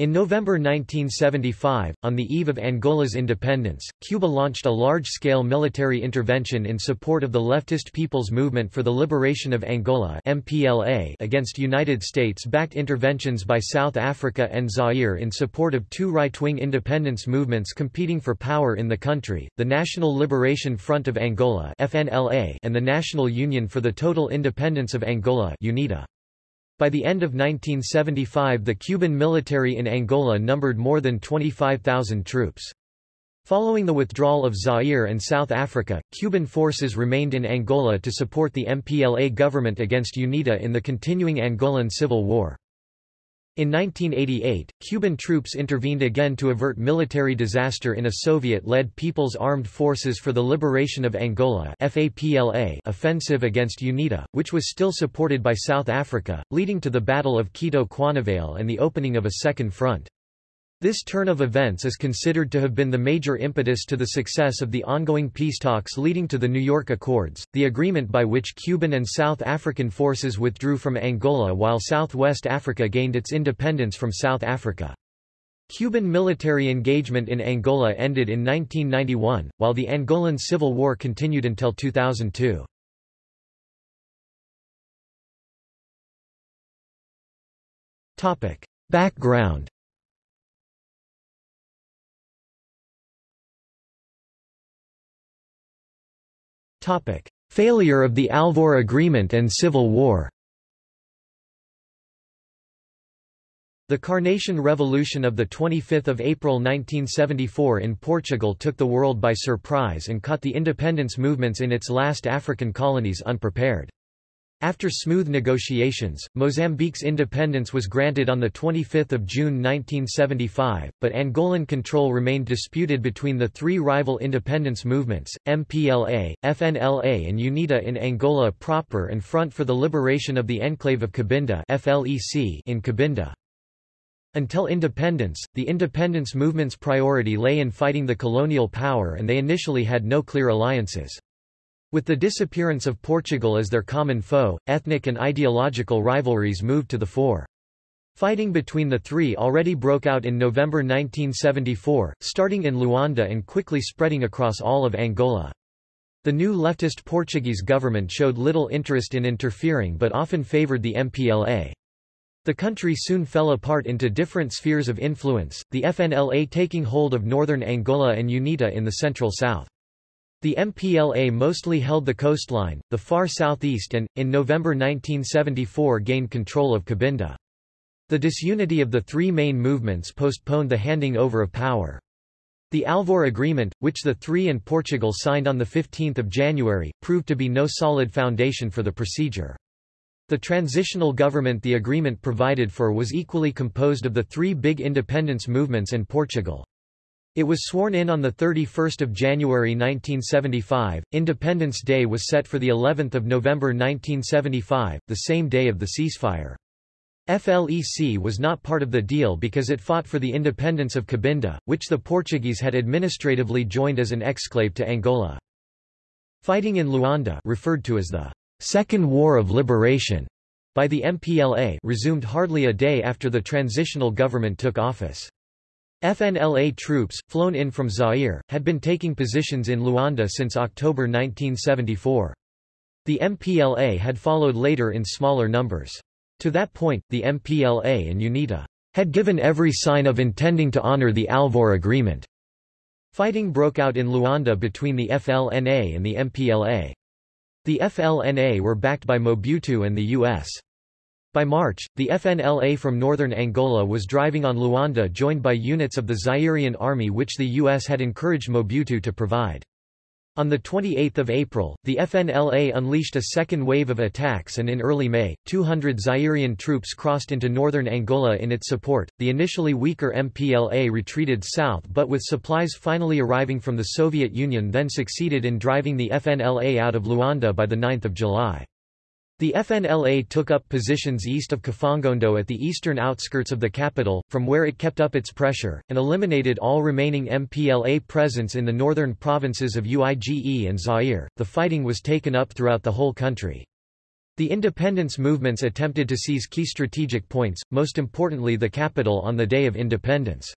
In November 1975, on the eve of Angola's independence, Cuba launched a large-scale military intervention in support of the leftist People's Movement for the Liberation of Angola MPLA against United States-backed interventions by South Africa and Zaire in support of two right-wing independence movements competing for power in the country, the National Liberation Front of Angola FNLA and the National Union for the Total Independence of Angola UNITA. By the end of 1975 the Cuban military in Angola numbered more than 25,000 troops. Following the withdrawal of Zaire and South Africa, Cuban forces remained in Angola to support the MPLA government against UNITA in the continuing Angolan civil war. In 1988, Cuban troops intervened again to avert military disaster in a Soviet-led People's Armed Forces for the Liberation of Angola FAPLA offensive against UNITA, which was still supported by South Africa, leading to the Battle of Cuito Cuanavale and the opening of a second front. This turn of events is considered to have been the major impetus to the success of the ongoing peace talks leading to the New York Accords, the agreement by which Cuban and South African forces withdrew from Angola while Southwest Africa gained its independence from South Africa. Cuban military engagement in Angola ended in 1991, while the Angolan Civil War continued until 2002. Topic. Background Failure of the Alvor Agreement and Civil War The Carnation Revolution of 25 April 1974 in Portugal took the world by surprise and caught the independence movements in its last African colonies unprepared. After smooth negotiations, Mozambique's independence was granted on 25 June 1975, but Angolan control remained disputed between the three rival independence movements, MPLA, FNLA and UNITA in Angola proper and Front for the Liberation of the Enclave of Cabinda in Cabinda. Until independence, the independence movement's priority lay in fighting the colonial power and they initially had no clear alliances. With the disappearance of Portugal as their common foe, ethnic and ideological rivalries moved to the fore. Fighting between the three already broke out in November 1974, starting in Luanda and quickly spreading across all of Angola. The new leftist Portuguese government showed little interest in interfering but often favored the MPLA. The country soon fell apart into different spheres of influence, the FNLA taking hold of northern Angola and UNITA in the central south. The MPLA mostly held the coastline, the far southeast and, in November 1974 gained control of Cabinda. The disunity of the three main movements postponed the handing over of power. The Alvor Agreement, which the three and Portugal signed on 15 January, proved to be no solid foundation for the procedure. The transitional government the agreement provided for was equally composed of the three big independence movements and Portugal. It was sworn in on 31 January 1975. Independence Day was set for the 11th of November 1975, the same day of the ceasefire. FLEC was not part of the deal because it fought for the independence of Cabinda, which the Portuguese had administratively joined as an exclave to Angola. Fighting in Luanda referred to as the Second War of Liberation by the MPLA resumed hardly a day after the transitional government took office. FNLA troops, flown in from Zaire, had been taking positions in Luanda since October 1974. The MPLA had followed later in smaller numbers. To that point, the MPLA and UNITA had given every sign of intending to honor the Alvor Agreement. Fighting broke out in Luanda between the FLNA and the MPLA. The FLNA were backed by Mobutu and the U.S. By March, the FNLA from northern Angola was driving on Luanda joined by units of the Zairian army which the U.S. had encouraged Mobutu to provide. On 28 April, the FNLA unleashed a second wave of attacks and in early May, 200 Zairian troops crossed into northern Angola in its support. The initially weaker MPLA retreated south but with supplies finally arriving from the Soviet Union then succeeded in driving the FNLA out of Luanda by 9 July. The FNLA took up positions east of Kafangondo at the eastern outskirts of the capital, from where it kept up its pressure, and eliminated all remaining MPLA presence in the northern provinces of Uige and Zaire. The fighting was taken up throughout the whole country. The independence movements attempted to seize key strategic points, most importantly the capital on the day of independence.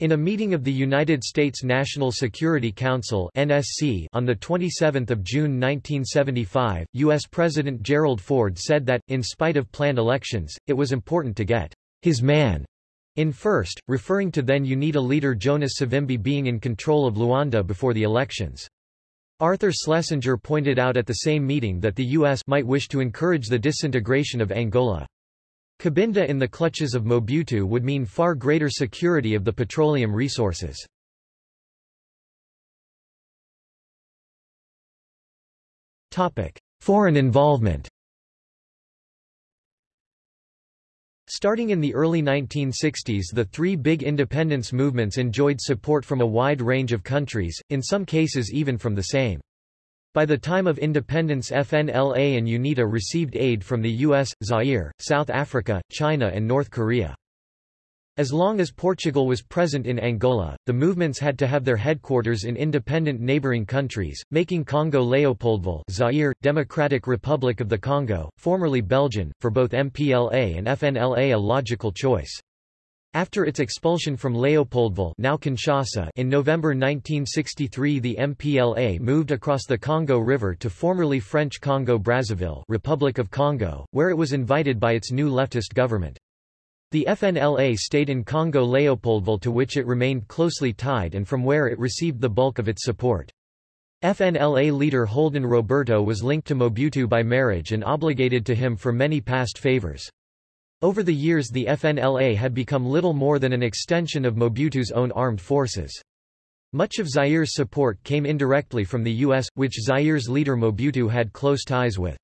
In a meeting of the United States National Security Council (NSC) on the 27th of June 1975, US President Gerald Ford said that in spite of planned elections, it was important to get his man in first, referring to then UNITA leader Jonas Savimbi being in control of Luanda before the elections. Arthur Schlesinger pointed out at the same meeting that the U.S. might wish to encourage the disintegration of Angola. Cabinda in the clutches of Mobutu would mean far greater security of the petroleum resources. Foreign involvement Starting in the early 1960s the three big independence movements enjoyed support from a wide range of countries, in some cases even from the same. By the time of independence FNLA and UNITA received aid from the US, Zaire, South Africa, China and North Korea. As long as Portugal was present in Angola, the movements had to have their headquarters in independent neighboring countries, making Congo Leopoldville Zaire, Democratic Republic of the Congo, formerly Belgian, for both MPLA and FNLA a logical choice. After its expulsion from Leopoldville now Kinshasa in November 1963 the MPLA moved across the Congo River to formerly French Congo-Brazzaville Republic of Congo, where it was invited by its new leftist government. The FNLA stayed in Congo Leopoldville to which it remained closely tied and from where it received the bulk of its support. FNLA leader Holden Roberto was linked to Mobutu by marriage and obligated to him for many past favors. Over the years the FNLA had become little more than an extension of Mobutu's own armed forces. Much of Zaire's support came indirectly from the U.S., which Zaire's leader Mobutu had close ties with.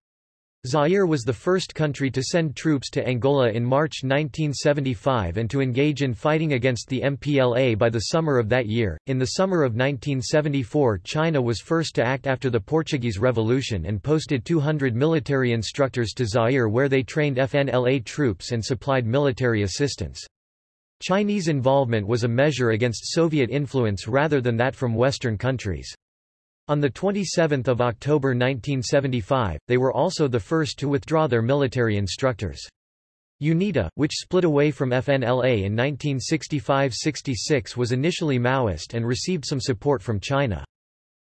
Zaire was the first country to send troops to Angola in March 1975 and to engage in fighting against the MPLA by the summer of that year. In the summer of 1974, China was first to act after the Portuguese Revolution and posted 200 military instructors to Zaire where they trained FNLA troops and supplied military assistance. Chinese involvement was a measure against Soviet influence rather than that from Western countries. On 27 October 1975, they were also the first to withdraw their military instructors. UNITA, which split away from FNLA in 1965–66 was initially Maoist and received some support from China.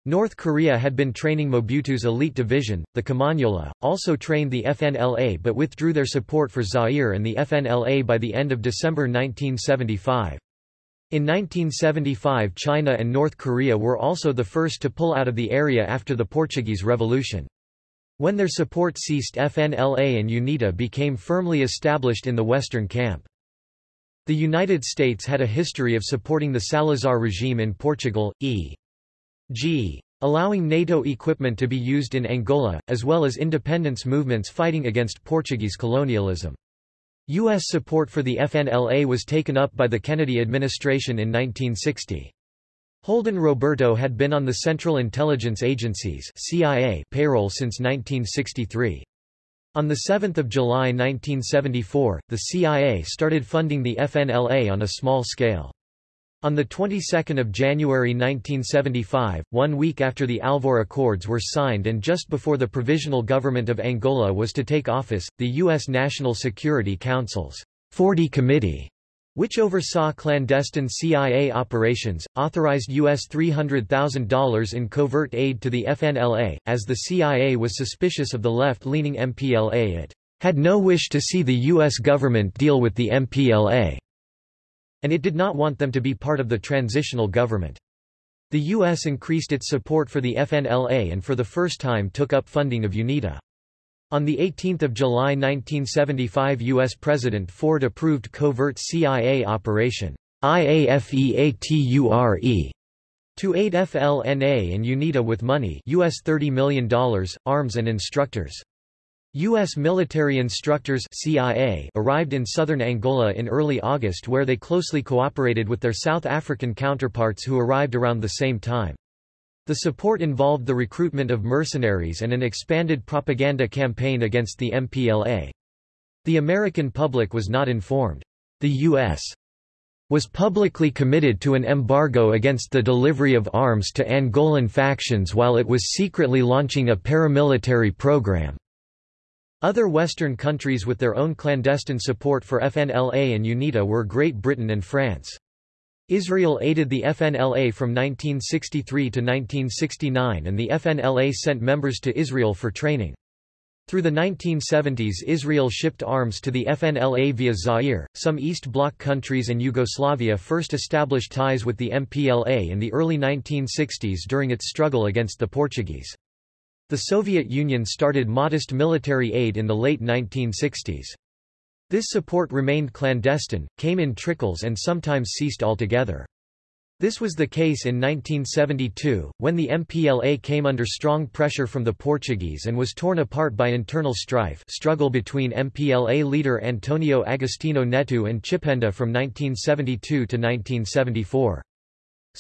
North Korea had been training Mobutu's elite division, the Kamanyola, also trained the FNLA but withdrew their support for Zaire and the FNLA by the end of December 1975. In 1975 China and North Korea were also the first to pull out of the area after the Portuguese Revolution. When their support ceased FNLA and UNITA became firmly established in the Western camp. The United States had a history of supporting the Salazar regime in Portugal, e.g. allowing NATO equipment to be used in Angola, as well as independence movements fighting against Portuguese colonialism. U.S. support for the FNLA was taken up by the Kennedy administration in 1960. Holden Roberto had been on the Central Intelligence Agency's CIA payroll since 1963. On 7 July 1974, the CIA started funding the FNLA on a small scale. On the 22nd of January 1975, one week after the Alvor Accords were signed and just before the Provisional Government of Angola was to take office, the U.S. National Security Council's 40 Committee, which oversaw clandestine CIA operations, authorized U.S. $300,000 in covert aid to the FNLA, as the CIA was suspicious of the left-leaning MPLA it had no wish to see the U.S. government deal with the MPLA and it did not want them to be part of the transitional government. The U.S. increased its support for the FNLA and for the first time took up funding of UNITA. On 18 July 1975 U.S. President Ford approved covert CIA Operation IAFEATURE to aid FLNA and UNITA with money US $30 million, arms and instructors. U.S. military instructors CIA arrived in southern Angola in early August where they closely cooperated with their South African counterparts who arrived around the same time. The support involved the recruitment of mercenaries and an expanded propaganda campaign against the MPLA. The American public was not informed. The U.S. was publicly committed to an embargo against the delivery of arms to Angolan factions while it was secretly launching a paramilitary program. Other Western countries with their own clandestine support for FNLA and UNITA were Great Britain and France. Israel aided the FNLA from 1963 to 1969 and the FNLA sent members to Israel for training. Through the 1970s Israel shipped arms to the FNLA via Zaire. Some East Bloc countries and Yugoslavia first established ties with the MPLA in the early 1960s during its struggle against the Portuguese. The Soviet Union started modest military aid in the late 1960s. This support remained clandestine, came in trickles and sometimes ceased altogether. This was the case in 1972, when the MPLA came under strong pressure from the Portuguese and was torn apart by internal strife struggle between MPLA leader Antonio Agostinho Neto and Chipenda from 1972 to 1974.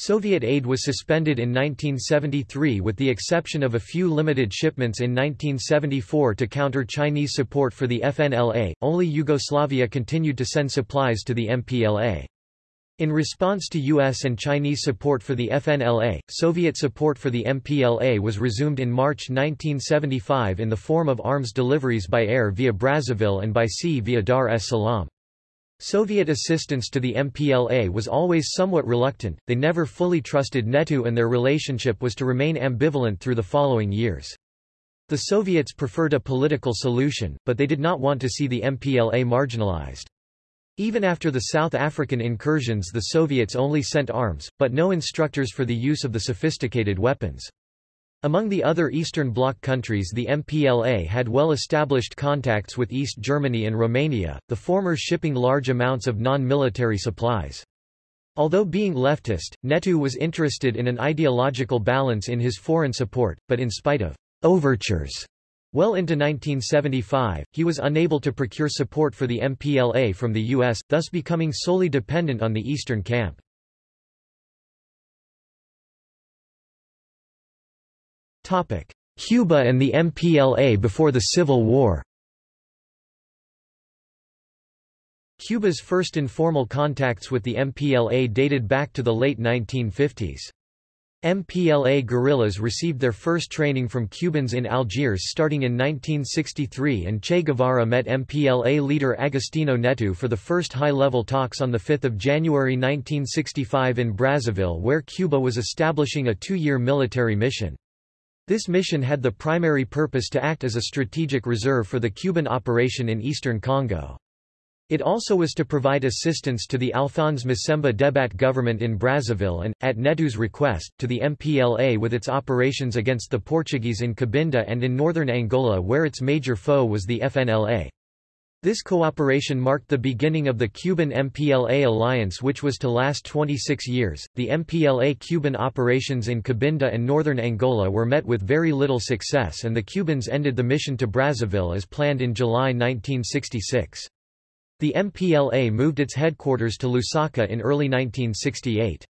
Soviet aid was suspended in 1973 with the exception of a few limited shipments in 1974 to counter Chinese support for the FNLA. Only Yugoslavia continued to send supplies to the MPLA. In response to U.S. and Chinese support for the FNLA, Soviet support for the MPLA was resumed in March 1975 in the form of arms deliveries by air via Brazzaville and by sea via Dar es Salaam. Soviet assistance to the MPLA was always somewhat reluctant, they never fully trusted Neto and their relationship was to remain ambivalent through the following years. The Soviets preferred a political solution, but they did not want to see the MPLA marginalized. Even after the South African incursions the Soviets only sent arms, but no instructors for the use of the sophisticated weapons. Among the other Eastern Bloc countries the MPLA had well-established contacts with East Germany and Romania, the former shipping large amounts of non-military supplies. Although being leftist, Neto was interested in an ideological balance in his foreign support, but in spite of overtures well into 1975, he was unable to procure support for the MPLA from the U.S., thus becoming solely dependent on the Eastern camp. Cuba and the MPLA before the Civil War Cuba's first informal contacts with the MPLA dated back to the late 1950s. MPLA guerrillas received their first training from Cubans in Algiers starting in 1963 and Che Guevara met MPLA leader Agostinho Neto for the first high-level talks on 5 January 1965 in Brazzaville where Cuba was establishing a two-year military mission. This mission had the primary purpose to act as a strategic reserve for the Cuban operation in eastern Congo. It also was to provide assistance to the Alphonse Massamba Debat government in Brazzaville and, at Neto's request, to the MPLA with its operations against the Portuguese in Cabinda and in northern Angola where its major foe was the FNLA. This cooperation marked the beginning of the Cuban MPLA alliance which was to last 26 years. The MPLA Cuban operations in Cabinda and northern Angola were met with very little success and the Cubans ended the mission to Brazzaville as planned in July 1966. The MPLA moved its headquarters to Lusaka in early 1968.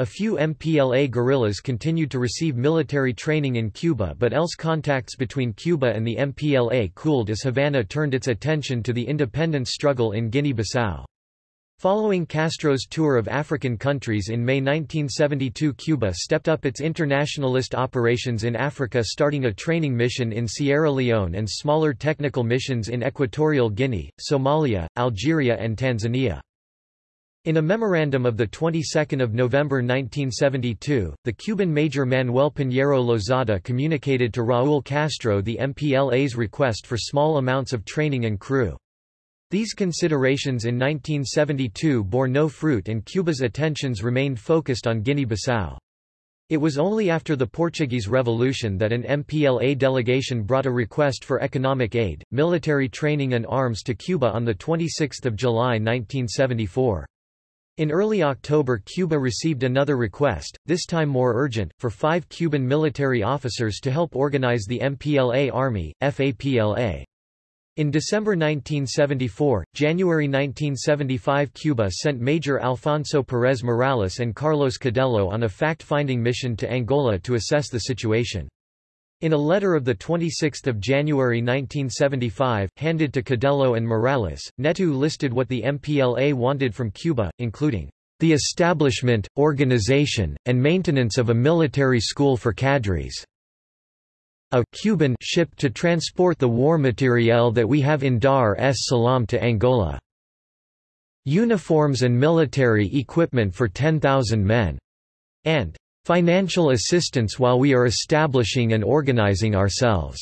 A few MPLA guerrillas continued to receive military training in Cuba but else contacts between Cuba and the MPLA cooled as Havana turned its attention to the independence struggle in Guinea-Bissau. Following Castro's tour of African countries in May 1972 Cuba stepped up its internationalist operations in Africa starting a training mission in Sierra Leone and smaller technical missions in Equatorial Guinea, Somalia, Algeria and Tanzania. In a memorandum of the 22nd of November 1972, the Cuban Major Manuel Piñeiro Losada communicated to Raúl Castro the MPLA's request for small amounts of training and crew. These considerations in 1972 bore no fruit and Cuba's attentions remained focused on Guinea-Bissau. It was only after the Portuguese Revolution that an MPLA delegation brought a request for economic aid, military training and arms to Cuba on 26 July 1974. In early October Cuba received another request, this time more urgent, for five Cuban military officers to help organize the MPLA Army, FAPLA. In December 1974, January 1975 Cuba sent Major Alfonso Pérez Morales and Carlos Cadello on a fact-finding mission to Angola to assess the situation. In a letter of 26 January 1975, handed to Cadello and Morales, Neto listed what the MPLA wanted from Cuba, including the establishment, organization, and maintenance of a military school for cadres. a Cuban ship to transport the war materiel that we have in Dar es Salaam to Angola. Uniforms and military equipment for 10,000 men. And financial assistance while we are establishing and organizing ourselves.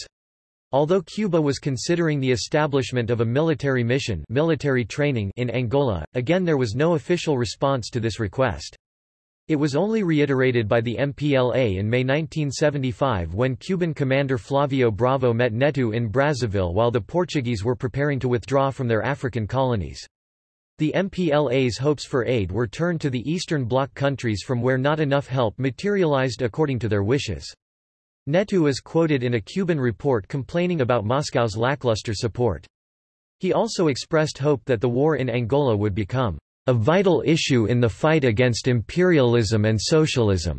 Although Cuba was considering the establishment of a military mission military training in Angola, again there was no official response to this request. It was only reiterated by the MPLA in May 1975 when Cuban commander Flavio Bravo met Neto in Brazzaville while the Portuguese were preparing to withdraw from their African colonies. The MPLA's hopes for aid were turned to the Eastern Bloc countries from where not enough help materialized according to their wishes. Neto is quoted in a Cuban report complaining about Moscow's lackluster support. He also expressed hope that the war in Angola would become a vital issue in the fight against imperialism and socialism.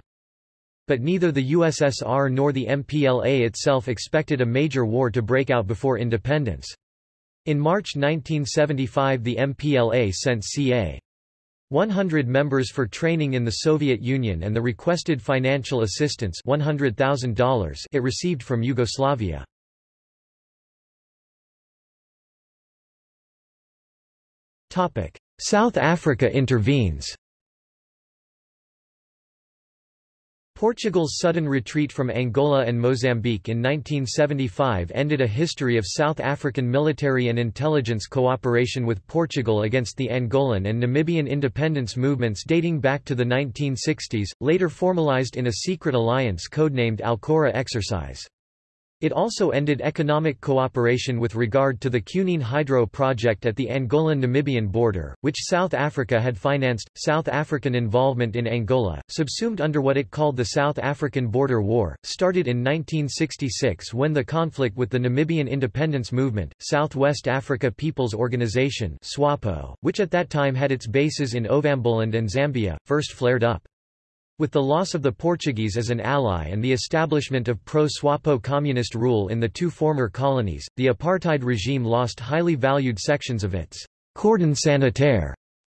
But neither the USSR nor the MPLA itself expected a major war to break out before independence. In March 1975 the MPLA sent ca. 100 members for training in the Soviet Union and the requested financial assistance $100,000 it received from Yugoslavia. South Africa intervenes Portugal's sudden retreat from Angola and Mozambique in 1975 ended a history of South African military and intelligence cooperation with Portugal against the Angolan and Namibian independence movements dating back to the 1960s, later formalized in a secret alliance codenamed Alcora Exercise. It also ended economic cooperation with regard to the Cunene Hydro project at the Angolan-Namibian border, which South Africa had financed. South African involvement in Angola, subsumed under what it called the South African Border War, started in 1966 when the conflict with the Namibian independence movement, Southwest Africa People's Organization SWAPO, which at that time had its bases in Ovamboland and Zambia, first flared up. With the loss of the Portuguese as an ally and the establishment of pro-SWAPO communist rule in the two former colonies, the apartheid regime lost highly valued sections of its cordon sanitaire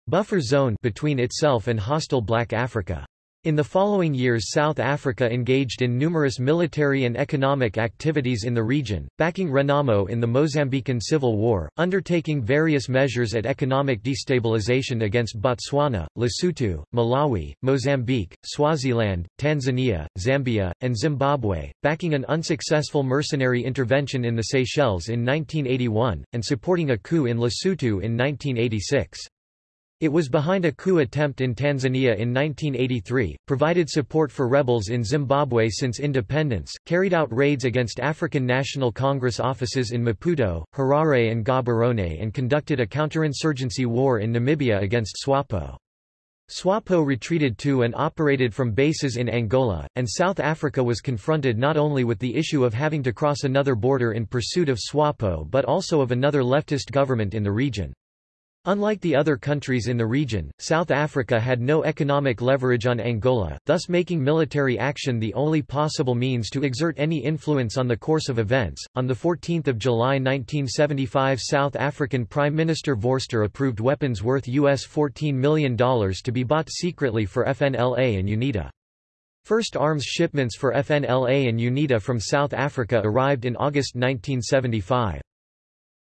buffer zone between itself and hostile black Africa. In the following years South Africa engaged in numerous military and economic activities in the region, backing Renamo in the Mozambican Civil War, undertaking various measures at economic destabilization against Botswana, Lesotho, Malawi, Mozambique, Swaziland, Tanzania, Zambia, and Zimbabwe, backing an unsuccessful mercenary intervention in the Seychelles in 1981, and supporting a coup in Lesotho in 1986. It was behind a coup attempt in Tanzania in 1983, provided support for rebels in Zimbabwe since independence, carried out raids against African National Congress offices in Maputo, Harare and Gaborone and conducted a counterinsurgency war in Namibia against SWAPO. SWAPO retreated to and operated from bases in Angola, and South Africa was confronted not only with the issue of having to cross another border in pursuit of SWAPO but also of another leftist government in the region. Unlike the other countries in the region, South Africa had no economic leverage on Angola, thus making military action the only possible means to exert any influence on the course of events. On 14 July 1975 South African Prime Minister Vorster approved weapons worth US $14 million to be bought secretly for FNLA and UNITA. First arms shipments for FNLA and UNITA from South Africa arrived in August 1975.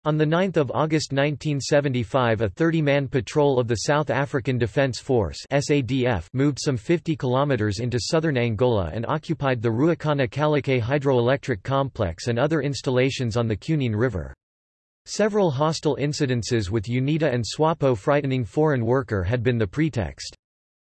On 9 August 1975 a 30-man patrol of the South African Defence Force SADF moved some 50 kilometres into southern Angola and occupied the Ruacana Calueque hydroelectric complex and other installations on the Cunene River. Several hostile incidences with UNITA and SWAPO frightening foreign worker had been the pretext.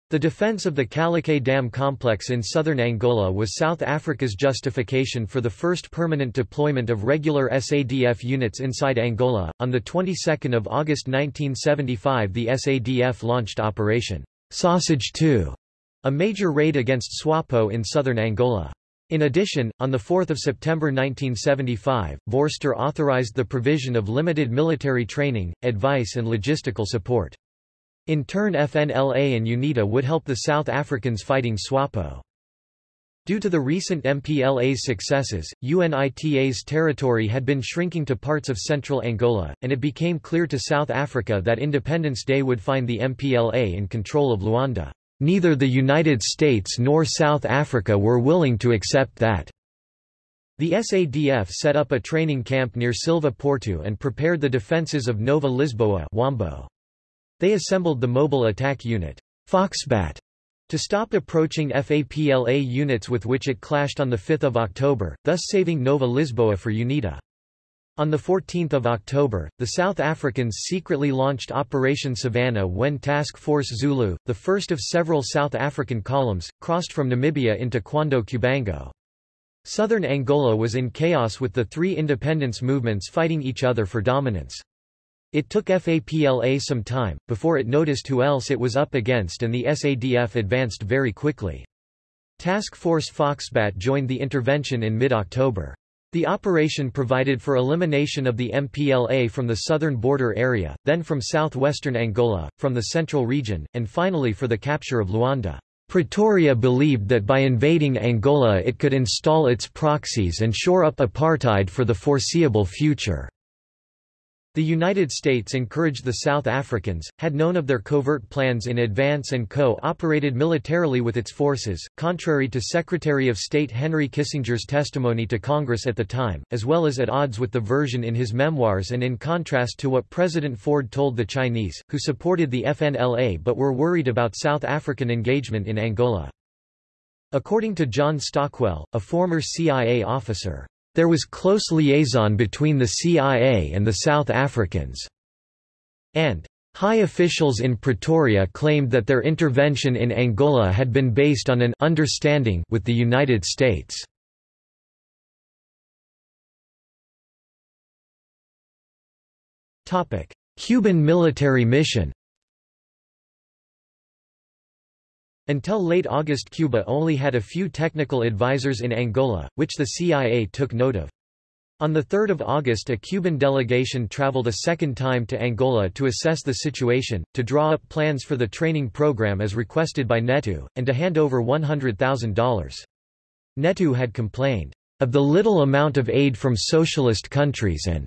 The defense of the Calueque Dam complex in southern Angola was South Africa's justification for the first permanent deployment of regular SADF units inside Angola. On the 22nd of August 1975, the SADF launched Operation Sausage II, a major raid against SWAPO in southern Angola. In addition, on 4 September 1975, Vorster authorized the provision of limited military training, advice and logistical support. In turn FNLA and UNITA would help the South Africans fighting SWAPO. Due to the recent MPLA's successes, UNITA's territory had been shrinking to parts of central Angola, and it became clear to South Africa that Independence Day would find the MPLA in control of Luanda. Neither the United States nor South Africa were willing to accept that. The SADF set up a training camp near Silva Porto and prepared the defences of Nova Lisboa Huambo. They assembled the Mobile Attack Unit Foxbat to stop approaching FAPLA units with which it clashed on 5 October, thus saving Nova Lisboa for UNITA. On 14 October, the South Africans secretly launched Operation Savannah when Task Force Zulu, the first of several South African columns, crossed from Namibia into Cuando Cubango. Southern Angola was in chaos with the three independence movements fighting each other for dominance. It took FAPLA some time, before it noticed who else it was up against and the SADF advanced very quickly. Task Force Foxbat joined the intervention in mid-October. The operation provided for elimination of the MPLA from the southern border area, then from southwestern Angola, from the central region, and finally for the capture of Luanda. Pretoria believed that by invading Angola it could install its proxies and shore up apartheid for the foreseeable future. The United States encouraged the South Africans, had known of their covert plans in advance and co-operated militarily with its forces, contrary to Secretary of State Henry Kissinger's testimony to Congress at the time, as well as at odds with the version in his memoirs and in contrast to what President Ford told the Chinese, who supported the FNLA but were worried about South African engagement in Angola. According to John Stockwell, a former CIA officer, there was close liaison between the CIA and the South Africans. And High officials in Pretoria claimed that their intervention in Angola had been based on an understanding with the United States. Cuban military mission Until late August Cuba only had a few technical advisors in Angola, which the CIA took note of. On 3 August a Cuban delegation traveled a second time to Angola to assess the situation, to draw up plans for the training program as requested by Neto, and to hand over $100,000. Neto had complained of the little amount of aid from socialist countries and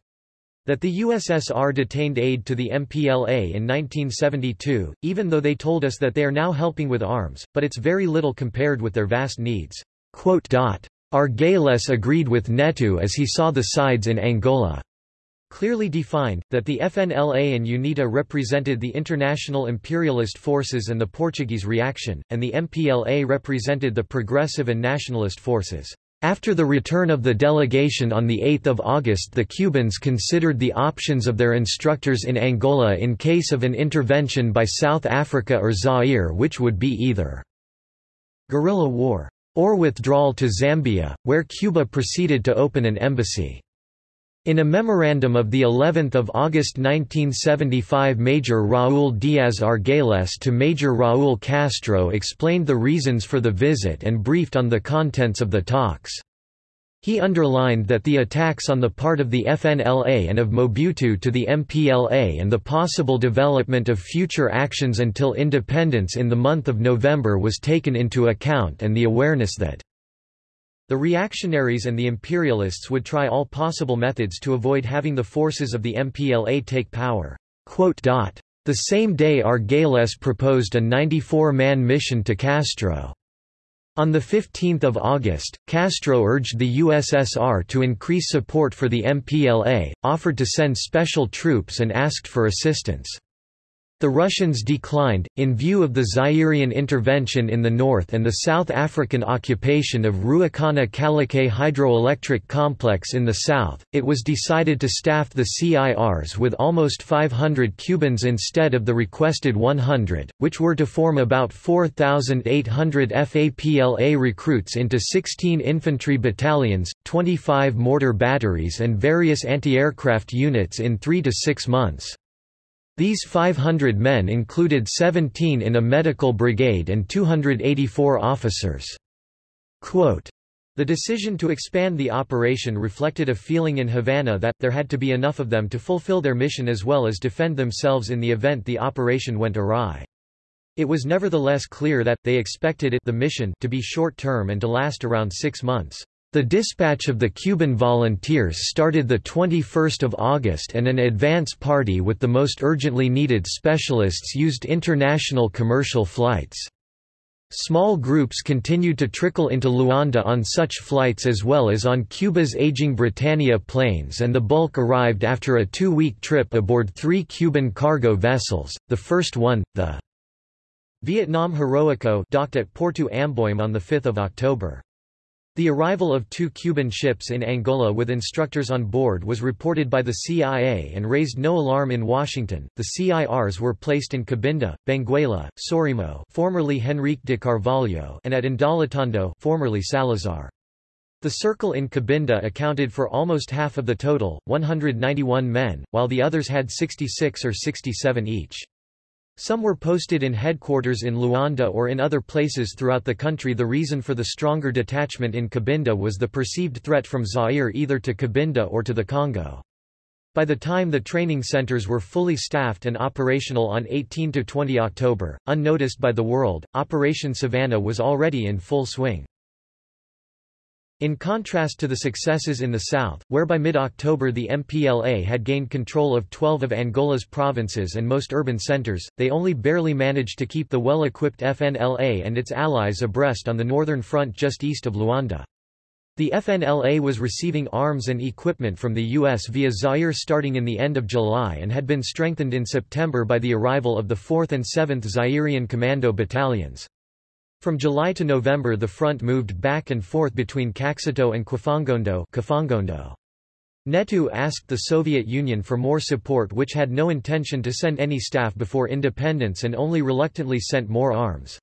that the USSR detained aid to the MPLA in 1972, even though they told us that they are now helping with arms, but it's very little compared with their vast needs. Argüelles agreed with Neto as he saw the sides in Angola clearly defined, that the FNLA and UNITA represented the international imperialist forces and the Portuguese reaction, and the MPLA represented the progressive and nationalist forces. After the return of the delegation on 8 August the Cubans considered the options of their instructors in Angola in case of an intervention by South Africa or Zaire which would be either guerrilla war or withdrawal to Zambia, where Cuba proceeded to open an embassy. In a memorandum of the 11th of August 1975 Major Raúl Díaz Argüelles to Major Raúl Castro explained the reasons for the visit and briefed on the contents of the talks. He underlined that the attacks on the part of the FNLA and of Mobutu to the MPLA and the possible development of future actions until independence in the month of November was taken into account and the awareness that the reactionaries and the imperialists would try all possible methods to avoid having the forces of the MPLA take power. The same day Argüelles proposed a 94-man mission to Castro. On 15 August, Castro urged the USSR to increase support for the MPLA, offered to send special troops and asked for assistance. The Russians declined, in view of the Zairean intervention in the north and the South African occupation of Ruacana Calueque hydroelectric complex in the south. It was decided to staff the CIRs with almost 500 Cubans instead of the requested 100, which were to form about 4,800 FAPLA recruits into 16 infantry battalions, 25 mortar batteries, and various anti aircraft units in three to six months. These 500 men included 17 in a medical brigade and 284 officers. Quote, the decision to expand the operation reflected a feeling in Havana that, there had to be enough of them to fulfill their mission as well as defend themselves in the event the operation went awry. It was nevertheless clear that, they expected it the mission to be short-term and to last around six months. The dispatch of the Cuban volunteers started 21 August and an advance party with the most urgently needed specialists used international commercial flights. Small groups continued to trickle into Luanda on such flights as well as on Cuba's aging Britannia planes and the bulk arrived after a two-week trip aboard three Cuban cargo vessels, the first one, the Vietnam Heroico docked at Porto Amboim on 5 October. The arrival of two Cuban ships in Angola with instructors on board was reported by the CIA and raised no alarm in Washington. The CIRs were placed in Cabinda, Benguela, Saurimo, formerly Henrique de Carvalho, and at Indalatondo, formerly Salazar. The circle in Cabinda accounted for almost half of the total, 191 men, while the others had 66 or 67 each. Some were posted in headquarters in Luanda or in other places throughout the country The reason for the stronger detachment in Cabinda was the perceived threat from Zaire either to Cabinda or to the Congo. By the time the training centers were fully staffed and operational on 18–20 October, unnoticed by the world, Operation Savannah was already in full swing. In contrast to the successes in the south, where by mid-October the MPLA had gained control of 12 of Angola's provinces and most urban centers, they only barely managed to keep the well-equipped FNLA and its allies abreast on the northern front just east of Luanda. The FNLA was receiving arms and equipment from the U.S. via Zaire starting in the end of July and had been strengthened in September by the arrival of the 4th and 7th Zairean Commando Battalions. From July to November the front moved back and forth between Caxito and Kwafangondo Neto asked the Soviet Union for more support which had no intention to send any staff before independence and only reluctantly sent more arms.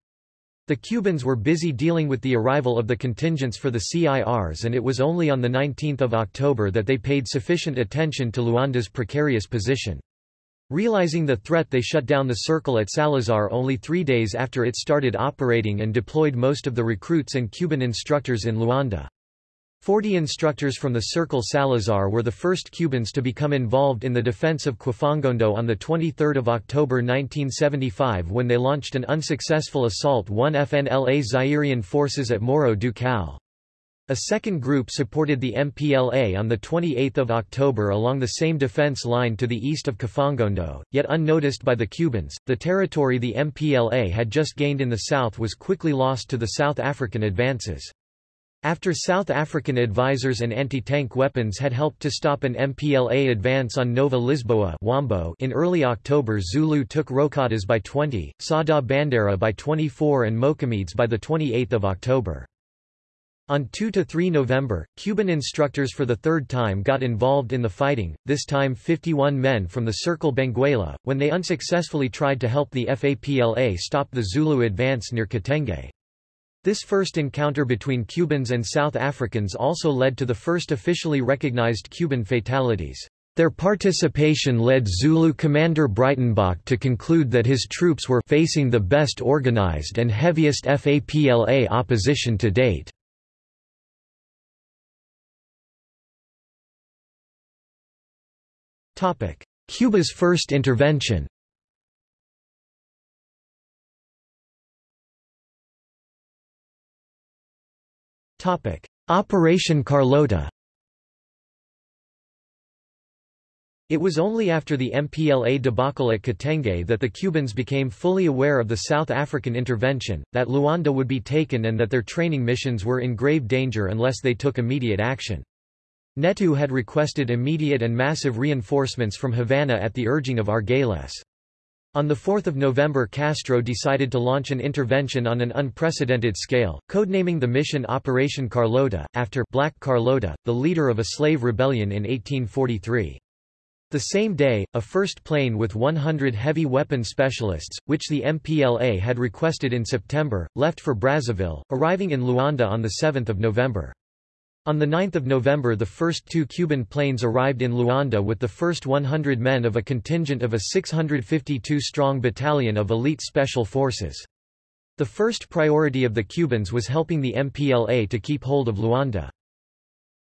The Cubans were busy dealing with the arrival of the contingents for the CIRs and it was only on 19 October that they paid sufficient attention to Luanda's precarious position. Realizing the threat they shut down the circle at Salazar only three days after it started operating and deployed most of the recruits and Cuban instructors in Luanda. Forty instructors from the Circle Salazar were the first Cubans to become involved in the defense of Kwafangondo on 23 October 1975 when they launched an unsuccessful assault one FNLA Zairean forces at Morro do Cal. A second group supported the MPLA on 28 October along the same defense line to the east of Kafangondo, yet unnoticed by the Cubans. The territory the MPLA had just gained in the south was quickly lost to the South African advances. After South African advisors and anti-tank weapons had helped to stop an MPLA advance on Nova Lisboa Huambo in early October Zulu took Rocadas by 20, Sada Bandera by 24 and Mocamedes by 28 October. On 2–3 November, Cuban instructors for the third time got involved in the fighting, this time 51 men from the Circle Benguela, when they unsuccessfully tried to help the FAPLA stop the Zulu advance near Catengue. This first encounter between Cubans and South Africans also led to the first officially recognized Cuban fatalities. Their participation led Zulu commander Breytenbach to conclude that his troops were facing the best organized and heaviest FAPLA opposition to date. Cuba's first intervention. Operation Carlota. It was only after the MPLA debacle at Catengue that the Cubans became fully aware of the South African intervention, that Luanda would be taken and that their training missions were in grave danger unless they took immediate action. Neto had requested immediate and massive reinforcements from Havana at the urging of Argüelles. On 4 November Castro decided to launch an intervention on an unprecedented scale, codenaming the mission Operation Carlota, after Black Carlota, the leader of a slave rebellion in 1843. The same day, a first plane with 100 heavy weapon specialists, which the MPLA had requested in September, left for Brazzaville, arriving in Luanda on 7 November. On 9 November the first two Cuban planes arrived in Luanda with the first 100 men of a contingent of a 652-strong battalion of elite special forces. The first priority of the Cubans was helping the MPLA to keep hold of Luanda.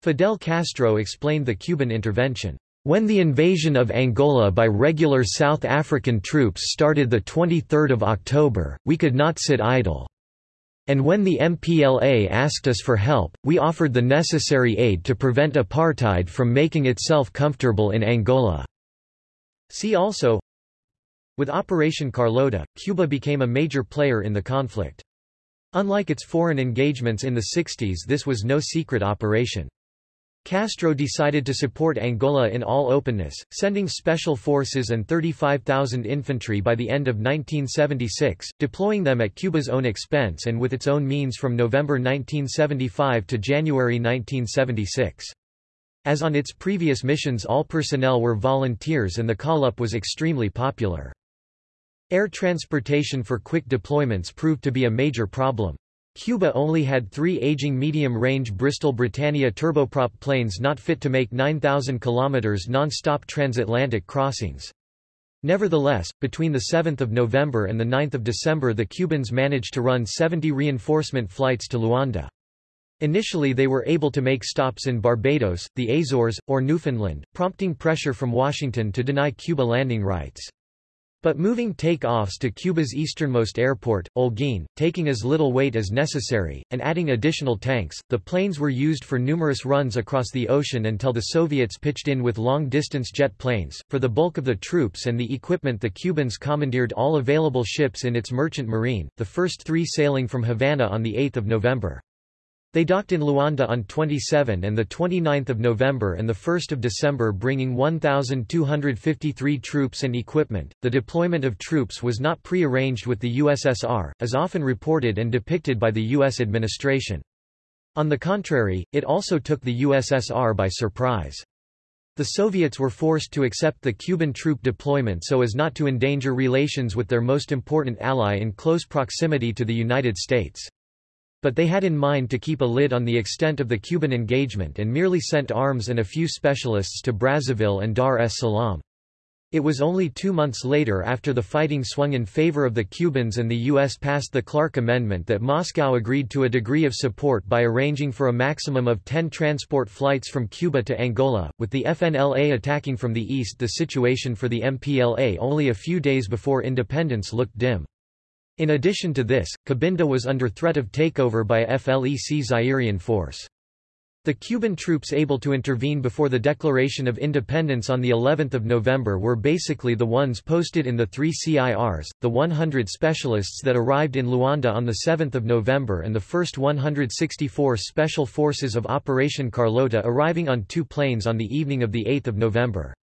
Fidel Castro explained the Cuban intervention. When the invasion of Angola by regular South African troops started 23 October, we could not sit idle. And when the MPLA asked us for help, we offered the necessary aid to prevent apartheid from making itself comfortable in Angola. See also With Operation Carlota, Cuba became a major player in the conflict. Unlike its foreign engagements in the 60s this was no secret operation. Castro decided to support Angola in all openness, sending special forces and 35,000 infantry by the end of 1976, deploying them at Cuba's own expense and with its own means from November 1975 to January 1976. As on its previous missions all personnel were volunteers and the call-up was extremely popular. Air transportation for quick deployments proved to be a major problem. Cuba only had three aging medium-range Bristol Britannia turboprop planes not fit to make 9,000 km non-stop transatlantic crossings. Nevertheless, between 7 November and 9 December the Cubans managed to run 70 reinforcement flights to Luanda. Initially they were able to make stops in Barbados, the Azores, or Newfoundland, prompting pressure from Washington to deny Cuba landing rights. But moving take-offs to Cuba's easternmost airport, Holguín, taking as little weight as necessary, and adding additional tanks, the planes were used for numerous runs across the ocean until the Soviets pitched in with long-distance jet planes. For the bulk of the troops and the equipment the Cubans commandeered all available ships in its merchant marine, the first three sailing from Havana on 8 November. They docked in Luanda on 27 and 29 November and 1 December bringing 1,253 troops and equipment. The deployment of troops was not pre-arranged with the USSR, as often reported and depicted by the U.S. administration. On the contrary, it also took the USSR by surprise. The Soviets were forced to accept the Cuban troop deployment so as not to endanger relations with their most important ally in close proximity to the United States. But they had in mind to keep a lid on the extent of the Cuban engagement and merely sent arms and a few specialists to Brazzaville and Dar es Salaam. It was only two months later after the fighting swung in favor of the Cubans and the U.S. passed the Clark Amendment that Moscow agreed to a degree of support by arranging for a maximum of 10 transport flights from Cuba to Angola, with the FNLA attacking from the east the situation for the MPLA only a few days before independence looked dim. In addition to this, Cabinda was under threat of takeover by FLEC Zairian force. The Cuban troops able to intervene before the declaration of independence on the 11th of November were basically the ones posted in the three CIRs, the 100 specialists that arrived in Luanda on the 7th of November and the first 164 Special Forces of Operation Carlota arriving on two planes on the evening of the 8th of November.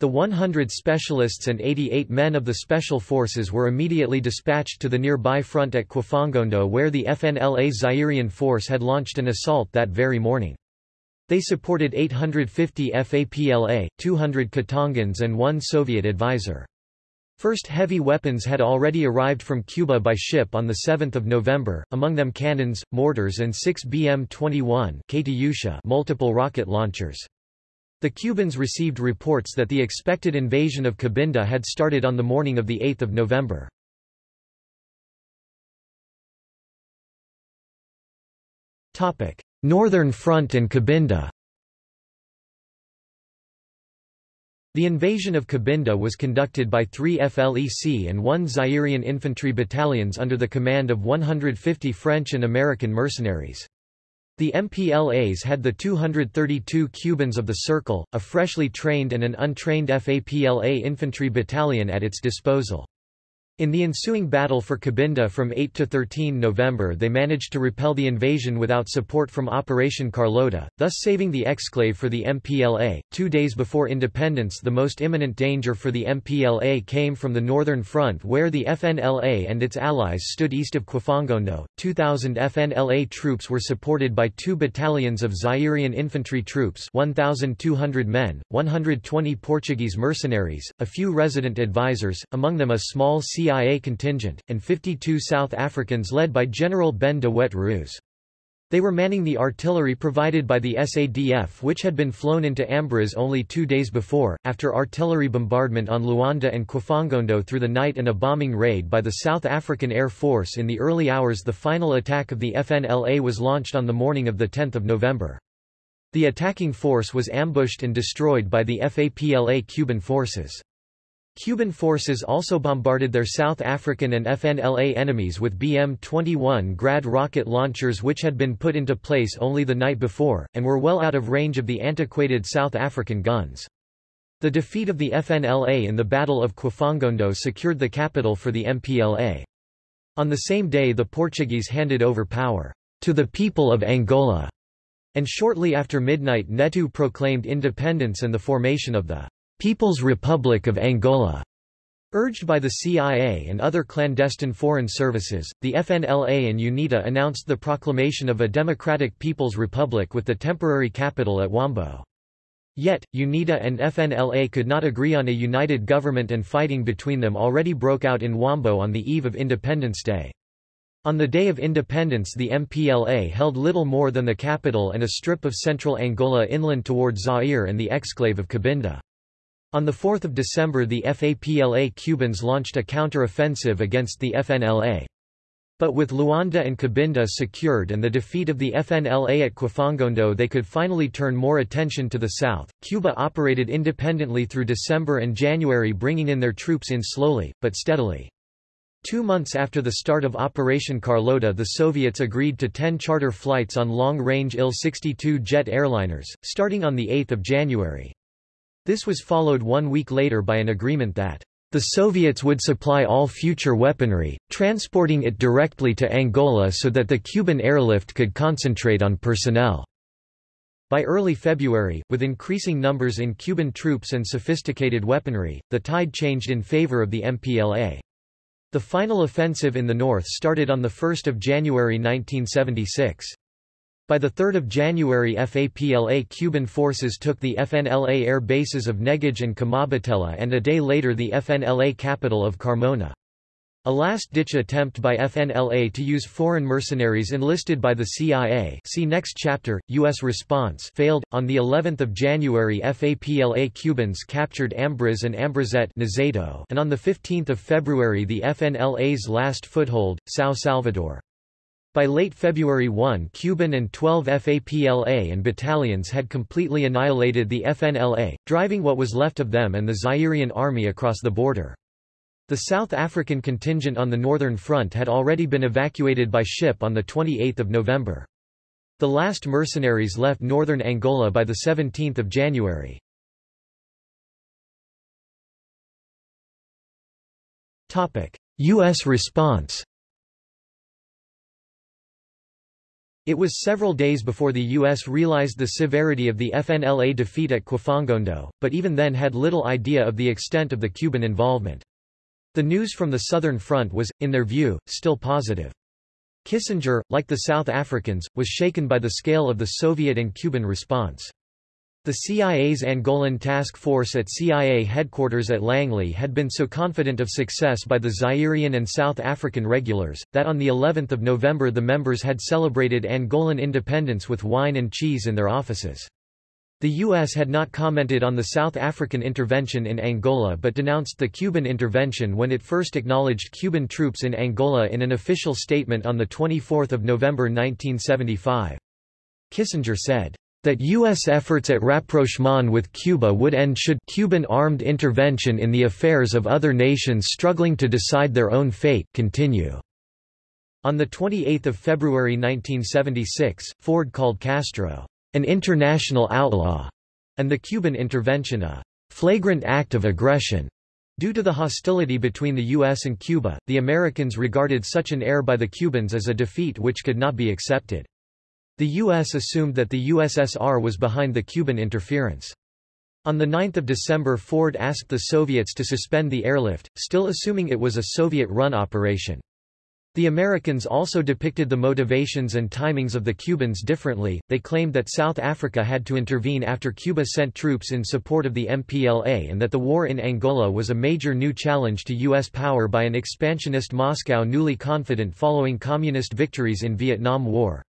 The 100 specialists and 88 men of the Special Forces were immediately dispatched to the nearby front at Quifangondo where the FNLA Zairian force had launched an assault that very morning. They supported 850 FAPLA, 200 Katangans and one Soviet advisor. First heavy weapons had already arrived from Cuba by ship on 7 November, among them cannons, mortars and six BM-21 multiple rocket launchers. The Cubans received reports that the expected invasion of Cabinda had started on the morning of 8 November. Northern Front and Cabinda The invasion of Cabinda was conducted by three FLEC and one Zairian infantry battalions under the command of 150 French and American mercenaries. The MPLAs had the 232 Cubans of the Circle, a freshly trained and an untrained FAPLA infantry battalion at its disposal. In the ensuing battle for Cabinda from 8 to 13 November they managed to repel the invasion without support from Operation Carlota, thus saving the exclave for the MPLA. Two days before independence the most imminent danger for the MPLA came from the Northern Front where the FNLA and its allies stood east of Quifangondo. 2,000 FNLA troops were supported by two battalions of Zairian infantry troops 1,200 men, 120 Portuguese mercenaries, a few resident advisors, among them a small CIA CIA contingent, and 52 South Africans led by General Ben de Wet Roos. They were manning the artillery provided by the SADF which had been flown into Ambriz only two days before, after artillery bombardment on Luanda and Quifangondo through the night and a bombing raid by the South African Air Force in the early hours the final attack of the FNLA was launched on the morning of 10 November. The attacking force was ambushed and destroyed by the FAPLA Cuban forces. Cuban forces also bombarded their South African and FNLA enemies with BM-21 Grad rocket launchers which had been put into place only the night before, and were well out of range of the antiquated South African guns. The defeat of the FNLA in the Battle of Quifangondo secured the capital for the MPLA. On the same day the Portuguese handed over power to the people of Angola, and shortly after midnight Neto proclaimed independence and the formation of the People's Republic of Angola. Urged by the CIA and other clandestine foreign services, the FNLA and UNITA announced the proclamation of a Democratic People's Republic with the temporary capital at Huambo. Yet, UNITA and FNLA could not agree on a united government and fighting between them already broke out in Huambo on the eve of Independence Day. On the day of independence the MPLA held little more than the capital and a strip of central Angola inland toward Zaire and the exclave of Cabinda. On 4 December the FAPLA Cubans launched a counter-offensive against the FNLA. But with Luanda and Cabinda secured and the defeat of the FNLA at Quifangondo they could finally turn more attention to the south. Cuba operated independently through December and January bringing in their troops in slowly, but steadily. Two months after the start of Operation Carlota the Soviets agreed to 10 charter flights on long-range Il-62 jet airliners, starting on 8 January. This was followed one week later by an agreement that the Soviets would supply all future weaponry, transporting it directly to Angola so that the Cuban airlift could concentrate on personnel. By early February, with increasing numbers in Cuban troops and sophisticated weaponry, the tide changed in favor of the MPLA. The final offensive in the north started on 1 January 1976. By 3 January FAPLA Cuban forces took the FNLA air bases of Negage and Camabatela and a day later the FNLA capital of Carmona. A last-ditch attempt by FNLA to use foreign mercenaries enlisted by the CIA see next chapter, U.S. response failed. On the 11th of January FAPLA Cubans captured Ambriz and Ambrizette and on the 15th of February the FNLA's last foothold, São Salvador. By late February 1 Cuban and 12 FAPLA and battalions had completely annihilated the FNLA, driving what was left of them and the Zairean army across the border. The South African contingent on the Northern Front had already been evacuated by ship on 28 November. The last mercenaries left northern Angola by 17 January. U.S. response It was several days before the U.S. realized the severity of the FNLA defeat at Quifangondo, but even then had little idea of the extent of the Cuban involvement. The news from the Southern Front was, in their view, still positive. Kissinger, like the South Africans, was shaken by the scale of the Soviet and Cuban response. The CIA's Angolan task force at CIA headquarters at Langley had been so confident of success by the Zairean and South African regulars, that on the 11th of November the members had celebrated Angolan independence with wine and cheese in their offices. The U.S. had not commented on the South African intervention in Angola but denounced the Cuban intervention when it first acknowledged Cuban troops in Angola in an official statement on 24 November 1975. Kissinger said, that U.S. efforts at rapprochement with Cuba would end should Cuban armed intervention in the affairs of other nations struggling to decide their own fate continue. On 28 February 1976, Ford called Castro, an international outlaw, and the Cuban intervention a flagrant act of aggression. Due to the hostility between the U.S. and Cuba, the Americans regarded such an air by the Cubans as a defeat which could not be accepted. The U.S. assumed that the USSR was behind the Cuban interference. On 9 December Ford asked the Soviets to suspend the airlift, still assuming it was a Soviet-run operation. The Americans also depicted the motivations and timings of the Cubans differently, they claimed that South Africa had to intervene after Cuba sent troops in support of the MPLA and that the war in Angola was a major new challenge to U.S. power by an expansionist Moscow newly confident following communist victories in Vietnam War.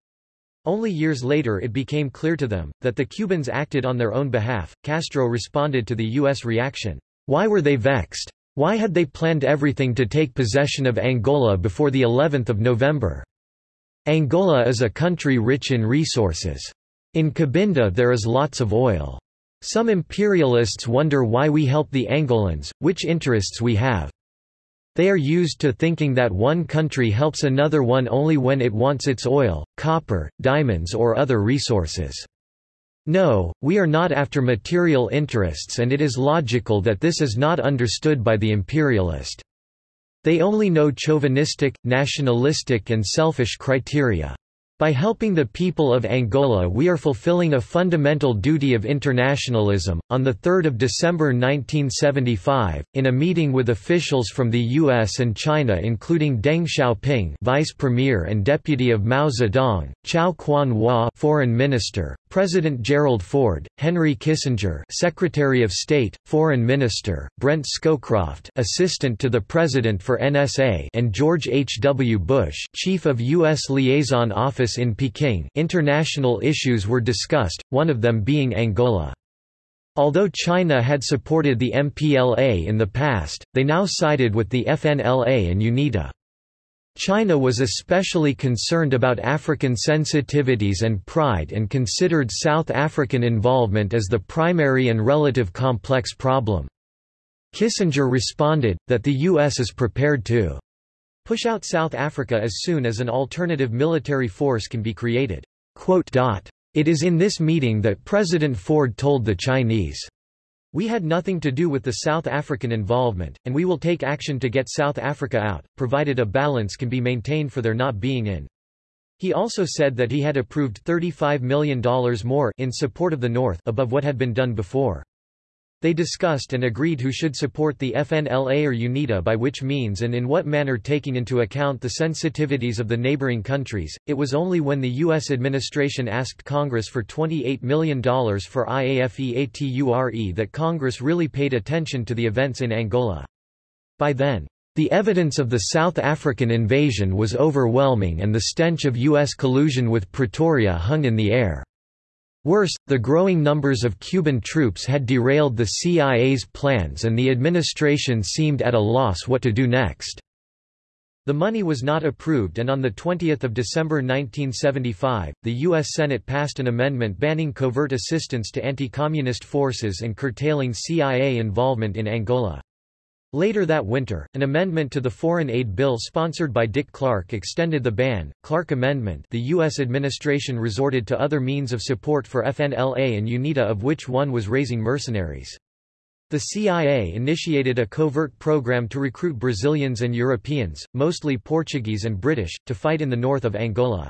Only years later it became clear to them, that the Cubans acted on their own behalf. Castro responded to the U.S. reaction. Why were they vexed? Why had they planned everything to take possession of Angola before the 11th of November? Angola is a country rich in resources. In Cabinda there is lots of oil. Some imperialists wonder why we help the Angolans, which interests we have. They are used to thinking that one country helps another one only when it wants its oil, copper, diamonds or other resources. No, we are not after material interests and it is logical that this is not understood by the imperialist. They only know chauvinistic, nationalistic and selfish criteria. By helping the people of Angola we are fulfilling a fundamental duty of internationalism. On 3 December 1975, in a meeting with officials from the US and China including Deng Xiaoping Vice Premier and Deputy of Mao Zedong, Chao Kuan-hua Foreign Minister, President Gerald Ford, Henry Kissinger Secretary of State, Foreign Minister, Brent Scowcroft Assistant to the President for NSA and George H. W. Bush Chief of U.S. Liaison Office in Peking international issues were discussed, one of them being Angola. Although China had supported the MPLA in the past, they now sided with the FNLA and UNITA. China was especially concerned about African sensitivities and pride and considered South African involvement as the primary and relative complex problem. Kissinger responded, that the U.S. is prepared to push out South Africa as soon as an alternative military force can be created. It is in this meeting that President Ford told the Chinese we had nothing to do with the South African involvement, and we will take action to get South Africa out, provided a balance can be maintained for their not being in. He also said that he had approved $35 million more in support of the North above what had been done before. They discussed and agreed who should support the FNLA or UNITA by which means and in what manner taking into account the sensitivities of the neighboring countries. It was only when the U.S. administration asked Congress for $28 million for IAFEATURE that Congress really paid attention to the events in Angola. By then, the evidence of the South African invasion was overwhelming and the stench of U.S. collusion with Pretoria hung in the air. Worse, the growing numbers of Cuban troops had derailed the CIA's plans and the administration seemed at a loss what to do next. The money was not approved and on 20 December 1975, the U.S. Senate passed an amendment banning covert assistance to anti-communist forces and curtailing CIA involvement in Angola. Later that winter, an amendment to the Foreign Aid Bill sponsored by Dick Clark extended the ban. Clark Amendment the U.S. administration resorted to other means of support for FNLA and UNITA of which one was raising mercenaries. The CIA initiated a covert program to recruit Brazilians and Europeans, mostly Portuguese and British, to fight in the north of Angola.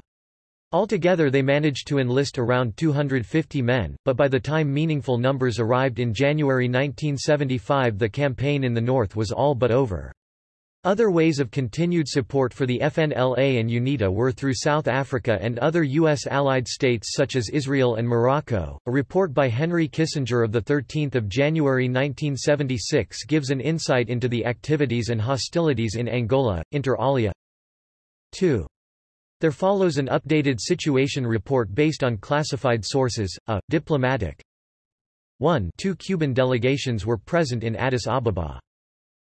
Altogether they managed to enlist around 250 men, but by the time meaningful numbers arrived in January 1975 the campaign in the north was all but over. Other ways of continued support for the FNLA and UNITA were through South Africa and other U.S. allied states such as Israel and Morocco. A report by Henry Kissinger of 13 January 1976 gives an insight into the activities and hostilities in Angola, inter alia. 2. There follows an updated situation report based on classified sources, a, diplomatic. 1 Two Cuban delegations were present in Addis Ababa.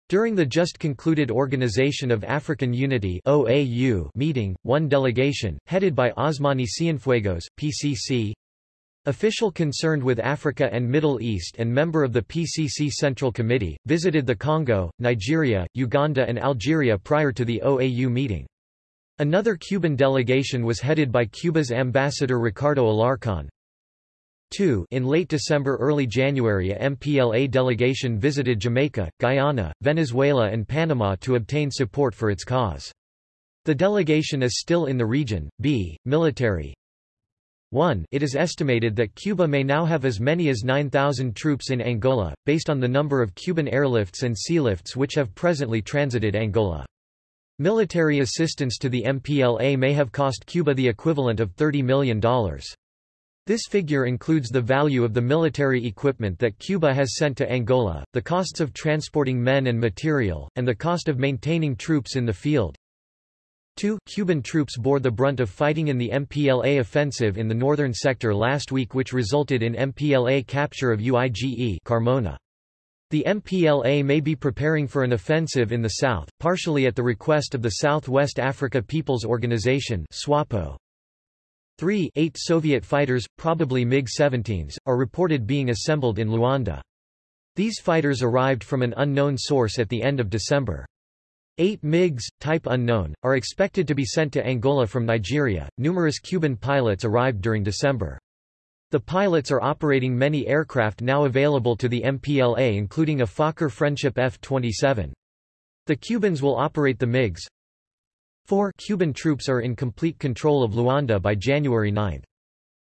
During the just concluded Organization of African Unity OAU meeting, one delegation, headed by Osmani Cienfuegos, PCC, official concerned with Africa and Middle East and member of the PCC Central Committee, visited the Congo, Nigeria, Uganda and Algeria prior to the OAU meeting. Another Cuban delegation was headed by Cuba's ambassador Ricardo Alarcón. 2 In late December–early January a MPLA delegation visited Jamaica, Guyana, Venezuela and Panama to obtain support for its cause. The delegation is still in the region. B. Military 1 It is estimated that Cuba may now have as many as 9,000 troops in Angola, based on the number of Cuban airlifts and sealifts which have presently transited Angola. Military assistance to the MPLA may have cost Cuba the equivalent of $30 million. This figure includes the value of the military equipment that Cuba has sent to Angola, the costs of transporting men and material, and the cost of maintaining troops in the field. 2. Cuban troops bore the brunt of fighting in the MPLA offensive in the northern sector last week which resulted in MPLA capture of UIGE Carmona. The MPLA may be preparing for an offensive in the south, partially at the request of the Southwest Africa People's Organization SWAPO. 3. Eight Soviet fighters, probably MiG-17s, are reported being assembled in Luanda. These fighters arrived from an unknown source at the end of December. Eight MiGs, type unknown, are expected to be sent to Angola from Nigeria. Numerous Cuban pilots arrived during December. The pilots are operating many aircraft now available to the MPLA including a Fokker Friendship F-27. The Cubans will operate the MiGs. 4 Cuban troops are in complete control of Luanda by January 9.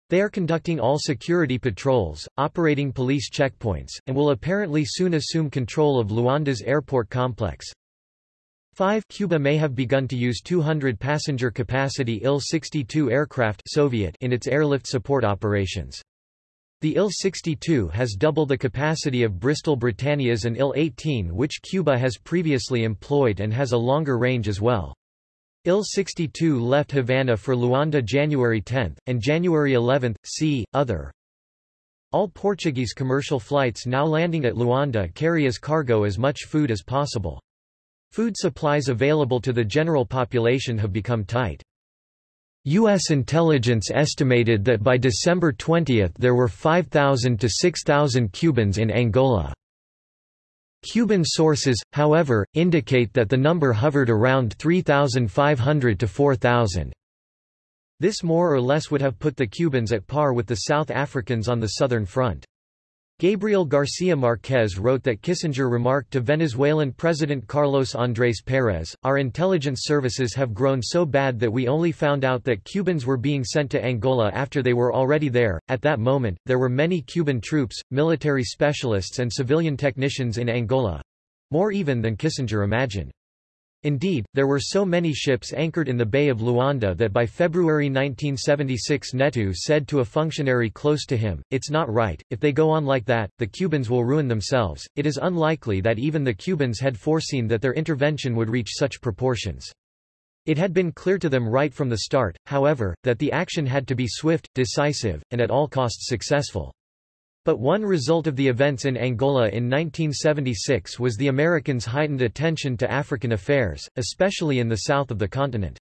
They are conducting all security patrols, operating police checkpoints, and will apparently soon assume control of Luanda's airport complex. 5 Cuba may have begun to use 200 passenger capacity Il-62 aircraft Soviet in its airlift support operations. The Il-62 has double the capacity of Bristol Britannia's and Il-18 which Cuba has previously employed and has a longer range as well. Il-62 left Havana for Luanda January 10, and January 11, see, Other. All Portuguese commercial flights now landing at Luanda carry as cargo as much food as possible. Food supplies available to the general population have become tight. U.S. intelligence estimated that by December 20 there were 5,000 to 6,000 Cubans in Angola. Cuban sources, however, indicate that the number hovered around 3,500 to 4,000. This more or less would have put the Cubans at par with the South Africans on the Southern Front. Gabriel Garcia Marquez wrote that Kissinger remarked to Venezuelan President Carlos Andrés Pérez, Our intelligence services have grown so bad that we only found out that Cubans were being sent to Angola after they were already there. At that moment, there were many Cuban troops, military specialists and civilian technicians in Angola. More even than Kissinger imagined. Indeed, there were so many ships anchored in the Bay of Luanda that by February 1976 Neto said to a functionary close to him, It's not right, if they go on like that, the Cubans will ruin themselves. It is unlikely that even the Cubans had foreseen that their intervention would reach such proportions. It had been clear to them right from the start, however, that the action had to be swift, decisive, and at all costs successful. But one result of the events in Angola in 1976 was the Americans' heightened attention to African affairs, especially in the south of the continent.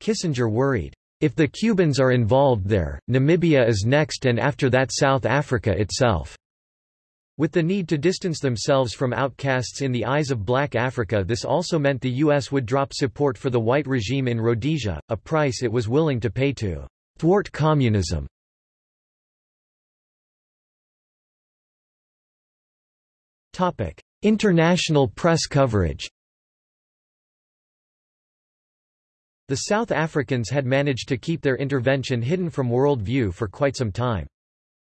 Kissinger worried, if the Cubans are involved there, Namibia is next and after that South Africa itself. With the need to distance themselves from outcasts in the eyes of black Africa this also meant the U.S. would drop support for the white regime in Rhodesia, a price it was willing to pay to thwart communism. International press coverage The South Africans had managed to keep their intervention hidden from world view for quite some time.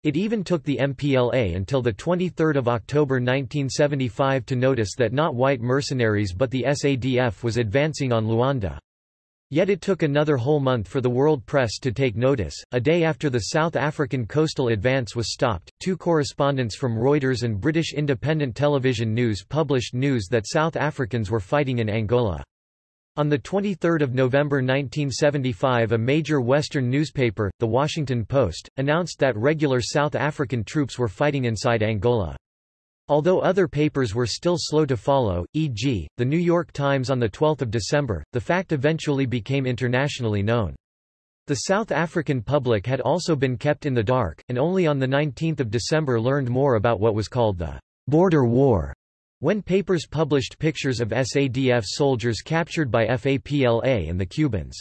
It even took the MPLA until 23 October 1975 to notice that not white mercenaries but the SADF was advancing on Luanda. Yet it took another whole month for the world press to take notice. A day after the South African coastal advance was stopped, two correspondents from Reuters and British Independent Television News published news that South Africans were fighting in Angola. On 23 November 1975 a major Western newspaper, The Washington Post, announced that regular South African troops were fighting inside Angola. Although other papers were still slow to follow, e.g., The New York Times on 12 December, the fact eventually became internationally known. The South African public had also been kept in the dark, and only on 19 December learned more about what was called the «border war», when papers published pictures of SADF soldiers captured by FAPLA and the Cubans.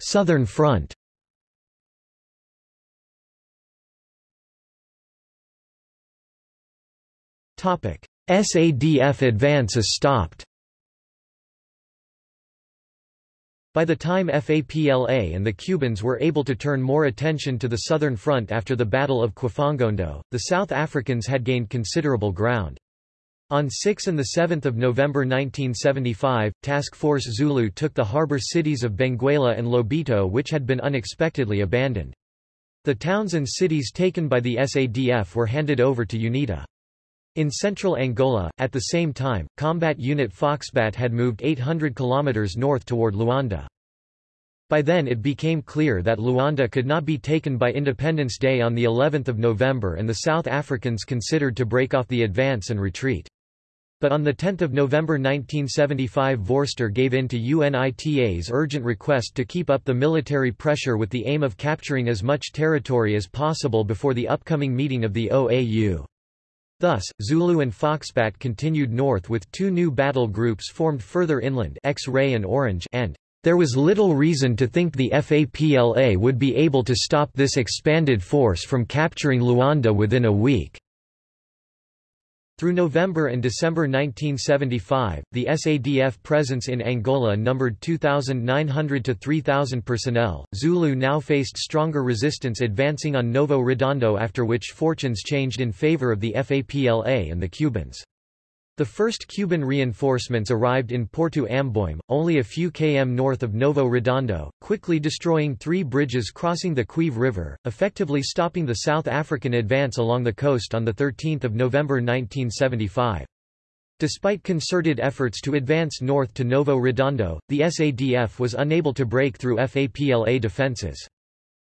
Southern Front SADF advance is stopped By the time FAPLA and the Cubans were able to turn more attention to the Southern Front after the Battle of Quifangondo, the South Africans had gained considerable ground. On 6 and 7 November 1975, Task Force Zulu took the harbour cities of Benguela and Lobito which had been unexpectedly abandoned. The towns and cities taken by the SADF were handed over to UNITA. In central Angola, at the same time, combat unit Foxbat had moved 800 km north toward Luanda. By then it became clear that Luanda could not be taken by Independence Day on the 11th of November and the South Africans considered to break off the advance and retreat. But on 10 November 1975 Vorster gave in to UNITA's urgent request to keep up the military pressure with the aim of capturing as much territory as possible before the upcoming meeting of the OAU. Thus, Zulu and Foxbat continued north with two new battle groups formed further inland X-Ray and Orange and There was little reason to think the FAPLA would be able to stop this expanded force from capturing Luanda within a week. Through November and December 1975, the SADF presence in Angola numbered 2,900 to 3,000 personnel. Zulu now faced stronger resistance advancing on Novo Redondo after which fortunes changed in favor of the FAPLA and the Cubans. The first Cuban reinforcements arrived in Porto Amboim, only a few km north of Novo Redondo, quickly destroying three bridges crossing the Queve River, effectively stopping the South African advance along the coast on 13 November 1975. Despite concerted efforts to advance north to Novo Redondo, the SADF was unable to break through FAPLA defences.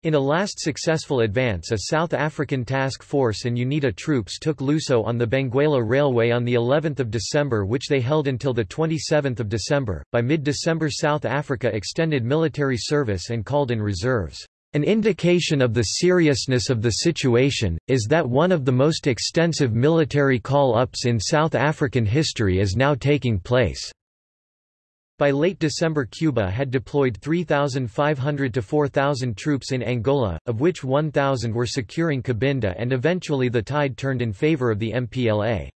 In a last successful advance a South African task force and UNITA troops took Luso on the Benguela Railway on the 11th of December which they held until the 27th of December. By mid-December South Africa extended military service and called in reserves. An indication of the seriousness of the situation, is that one of the most extensive military call-ups in South African history is now taking place. By late December Cuba had deployed 3,500 to 4,000 troops in Angola, of which 1,000 were securing Cabinda and eventually the tide turned in favor of the MPLA.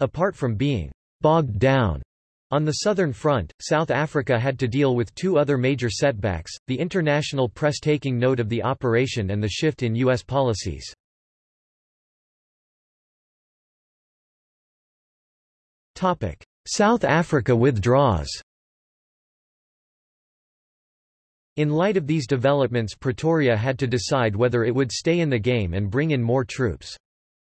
Apart from being bogged down on the southern front, South Africa had to deal with two other major setbacks, the international press taking note of the operation and the shift in U.S. policies. South Africa withdraws In light of these developments Pretoria had to decide whether it would stay in the game and bring in more troops.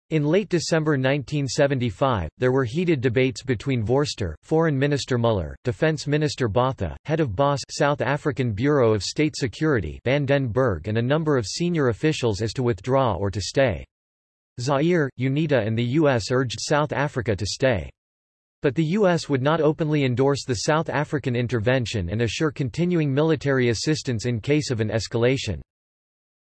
In late December 1975, there were heated debates between Vorster, Foreign Minister Muller, Defence Minister Botha, head of BOSS South African Bureau of State Security Van den Bergh and a number of senior officials as to withdraw or to stay. Zaire, UNITA and the U.S. urged South Africa to stay. But the U.S. would not openly endorse the South African intervention and assure continuing military assistance in case of an escalation.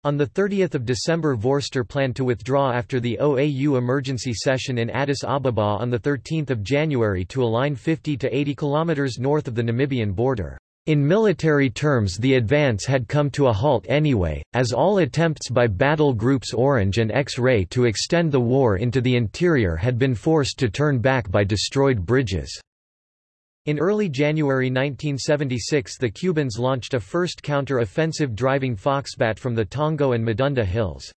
On 30 December Vorster planned to withdraw after the OAU emergency session in Addis Ababa on 13 January to a line 50 to 80 km north of the Namibian border. In military terms the advance had come to a halt anyway, as all attempts by battle groups Orange and X-Ray to extend the war into the interior had been forced to turn back by destroyed bridges. In early January 1976 the Cubans launched a first counter-offensive driving Foxbat from the Tongo and Madunda hills.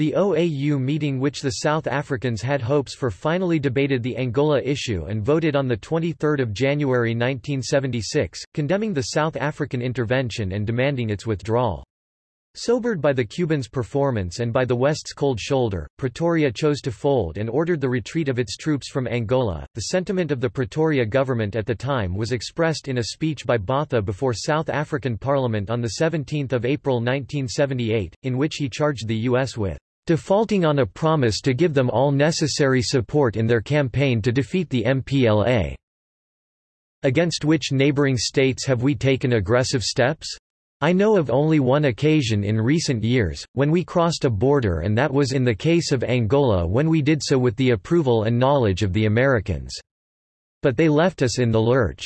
The OAU meeting which the South Africans had hopes for finally debated the Angola issue and voted on 23 January 1976, condemning the South African intervention and demanding its withdrawal. Sobered by the Cubans' performance and by the West's cold shoulder, Pretoria chose to fold and ordered the retreat of its troops from Angola. The sentiment of the Pretoria government at the time was expressed in a speech by Botha before South African Parliament on 17 April 1978, in which he charged the U.S. with defaulting on a promise to give them all necessary support in their campaign to defeat the MPLA. Against which neighboring states have we taken aggressive steps? I know of only one occasion in recent years, when we crossed a border and that was in the case of Angola when we did so with the approval and knowledge of the Americans. But they left us in the lurch.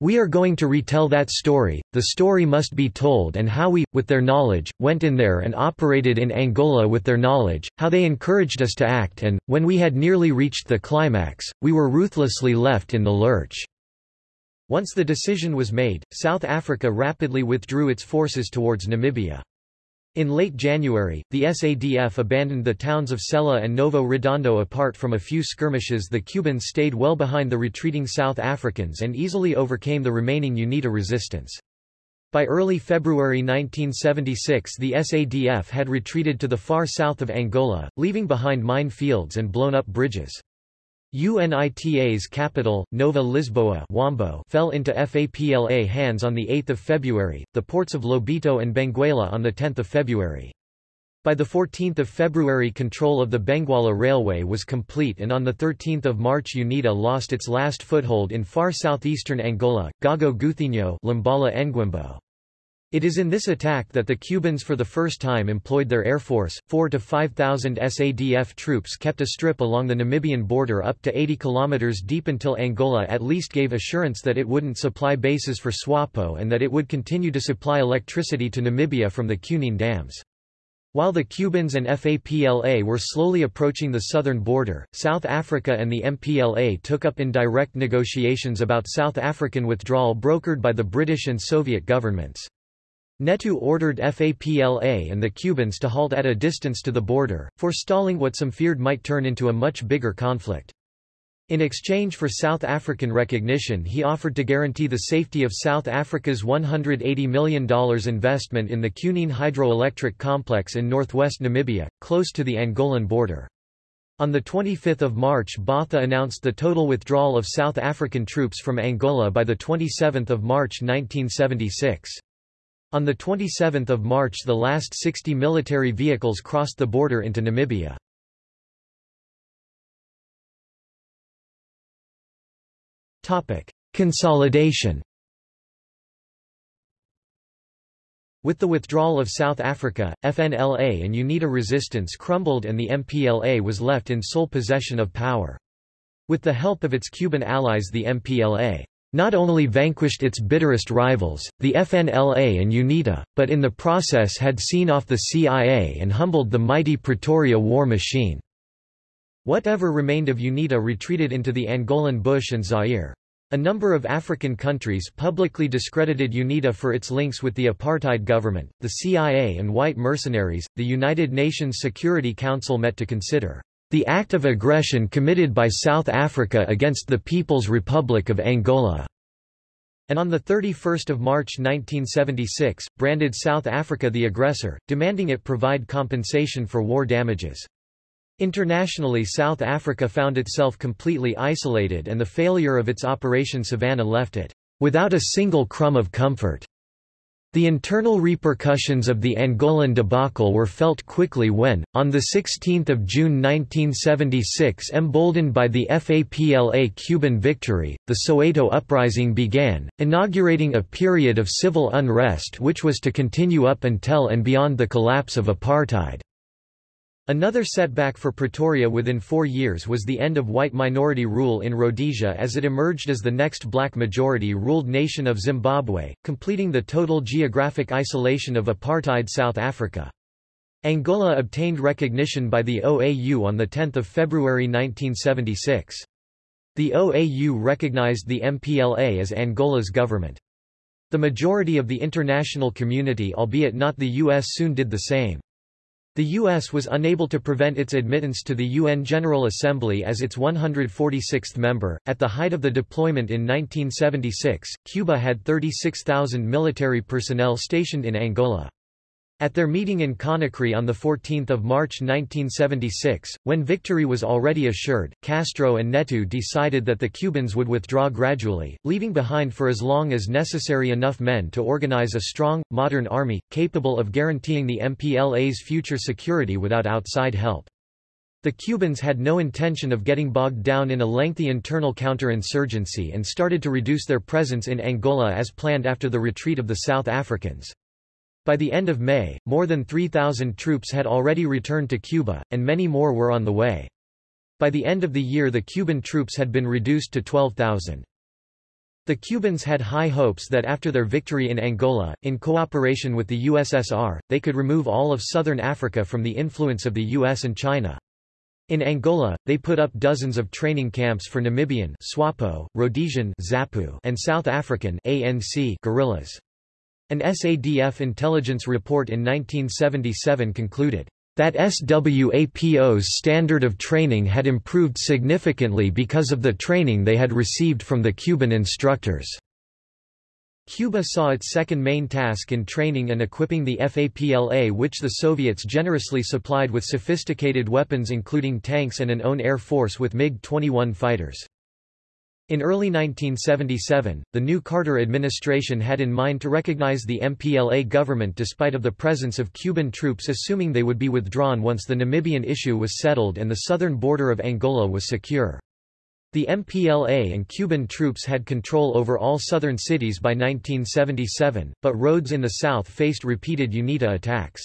We are going to retell that story, the story must be told and how we, with their knowledge, went in there and operated in Angola with their knowledge, how they encouraged us to act and, when we had nearly reached the climax, we were ruthlessly left in the lurch. Once the decision was made, South Africa rapidly withdrew its forces towards Namibia. In late January, the SADF abandoned the towns of Cela and Novo Redondo apart from a few skirmishes the Cubans stayed well behind the retreating South Africans and easily overcame the remaining UNITA resistance. By early February 1976 the SADF had retreated to the far south of Angola, leaving behind mine fields and blown-up bridges. UNITA's capital, Nova Lisboa Huambo, fell into FAPLA hands on 8 February, the ports of Lobito and Benguela on 10 February. By 14 February control of the Benguela Railway was complete and on 13 March UNITA lost its last foothold in far southeastern Angola, Gago Coutinho Lumbala N'guimbo. It is in this attack that the Cubans for the first time employed their air force. 4 to 5,000 SADF troops kept a strip along the Namibian border up to 80 kilometers deep until Angola at least gave assurance that it wouldn't supply bases for SWAPO and that it would continue to supply electricity to Namibia from the Cunene dams. While the Cubans and FAPLA were slowly approaching the southern border, South Africa and the MPLA took up indirect negotiations about South African withdrawal brokered by the British and Soviet governments. Neto ordered FAPLA and the Cubans to halt at a distance to the border, forestalling what some feared might turn into a much bigger conflict. In exchange for South African recognition he offered to guarantee the safety of South Africa's $180 million investment in the Cunene hydroelectric complex in northwest Namibia, close to the Angolan border. On 25 March Botha announced the total withdrawal of South African troops from Angola by 27 March 1976. On 27 March the last 60 military vehicles crossed the border into Namibia. Consolidation With the withdrawal of South Africa, FNLA and UNITA resistance crumbled and the MPLA was left in sole possession of power. With the help of its Cuban allies the MPLA not only vanquished its bitterest rivals, the FNLA and UNITA, but in the process had seen off the CIA and humbled the mighty Pretoria war machine. Whatever remained of UNITA retreated into the Angolan bush and Zaire. A number of African countries publicly discredited UNITA for its links with the apartheid government, the CIA and white mercenaries. The United Nations Security Council met to consider the act of aggression committed by South Africa against the People's Republic of Angola, and on 31 March 1976, branded South Africa the aggressor, demanding it provide compensation for war damages. Internationally South Africa found itself completely isolated and the failure of its Operation Savannah left it without a single crumb of comfort. The internal repercussions of the Angolan debacle were felt quickly when, on 16 June 1976 emboldened by the FAPLA Cuban victory, the Soweto uprising began, inaugurating a period of civil unrest which was to continue up until and beyond the collapse of apartheid. Another setback for Pretoria within four years was the end of white minority rule in Rhodesia as it emerged as the next black majority-ruled nation of Zimbabwe, completing the total geographic isolation of apartheid South Africa. Angola obtained recognition by the OAU on 10 February 1976. The OAU recognized the MPLA as Angola's government. The majority of the international community albeit not the U.S. soon did the same. The U.S. was unable to prevent its admittance to the UN General Assembly as its 146th member. At the height of the deployment in 1976, Cuba had 36,000 military personnel stationed in Angola. At their meeting in Conakry on 14 March 1976, when victory was already assured, Castro and Neto decided that the Cubans would withdraw gradually, leaving behind for as long as necessary enough men to organize a strong, modern army, capable of guaranteeing the MPLA's future security without outside help. The Cubans had no intention of getting bogged down in a lengthy internal counterinsurgency and started to reduce their presence in Angola as planned after the retreat of the South Africans. By the end of May, more than 3,000 troops had already returned to Cuba, and many more were on the way. By the end of the year the Cuban troops had been reduced to 12,000. The Cubans had high hopes that after their victory in Angola, in cooperation with the USSR, they could remove all of southern Africa from the influence of the US and China. In Angola, they put up dozens of training camps for Namibian SWAPO, Rhodesian ZAPU, and South African ANC guerrillas. An SADF intelligence report in 1977 concluded that SWAPO's standard of training had improved significantly because of the training they had received from the Cuban instructors. Cuba saw its second main task in training and equipping the FAPLA which the Soviets generously supplied with sophisticated weapons including tanks and an own air force with MiG-21 fighters. In early 1977, the new Carter administration had in mind to recognize the MPLA government despite of the presence of Cuban troops assuming they would be withdrawn once the Namibian issue was settled and the southern border of Angola was secure. The MPLA and Cuban troops had control over all southern cities by 1977, but roads in the south faced repeated UNITA attacks.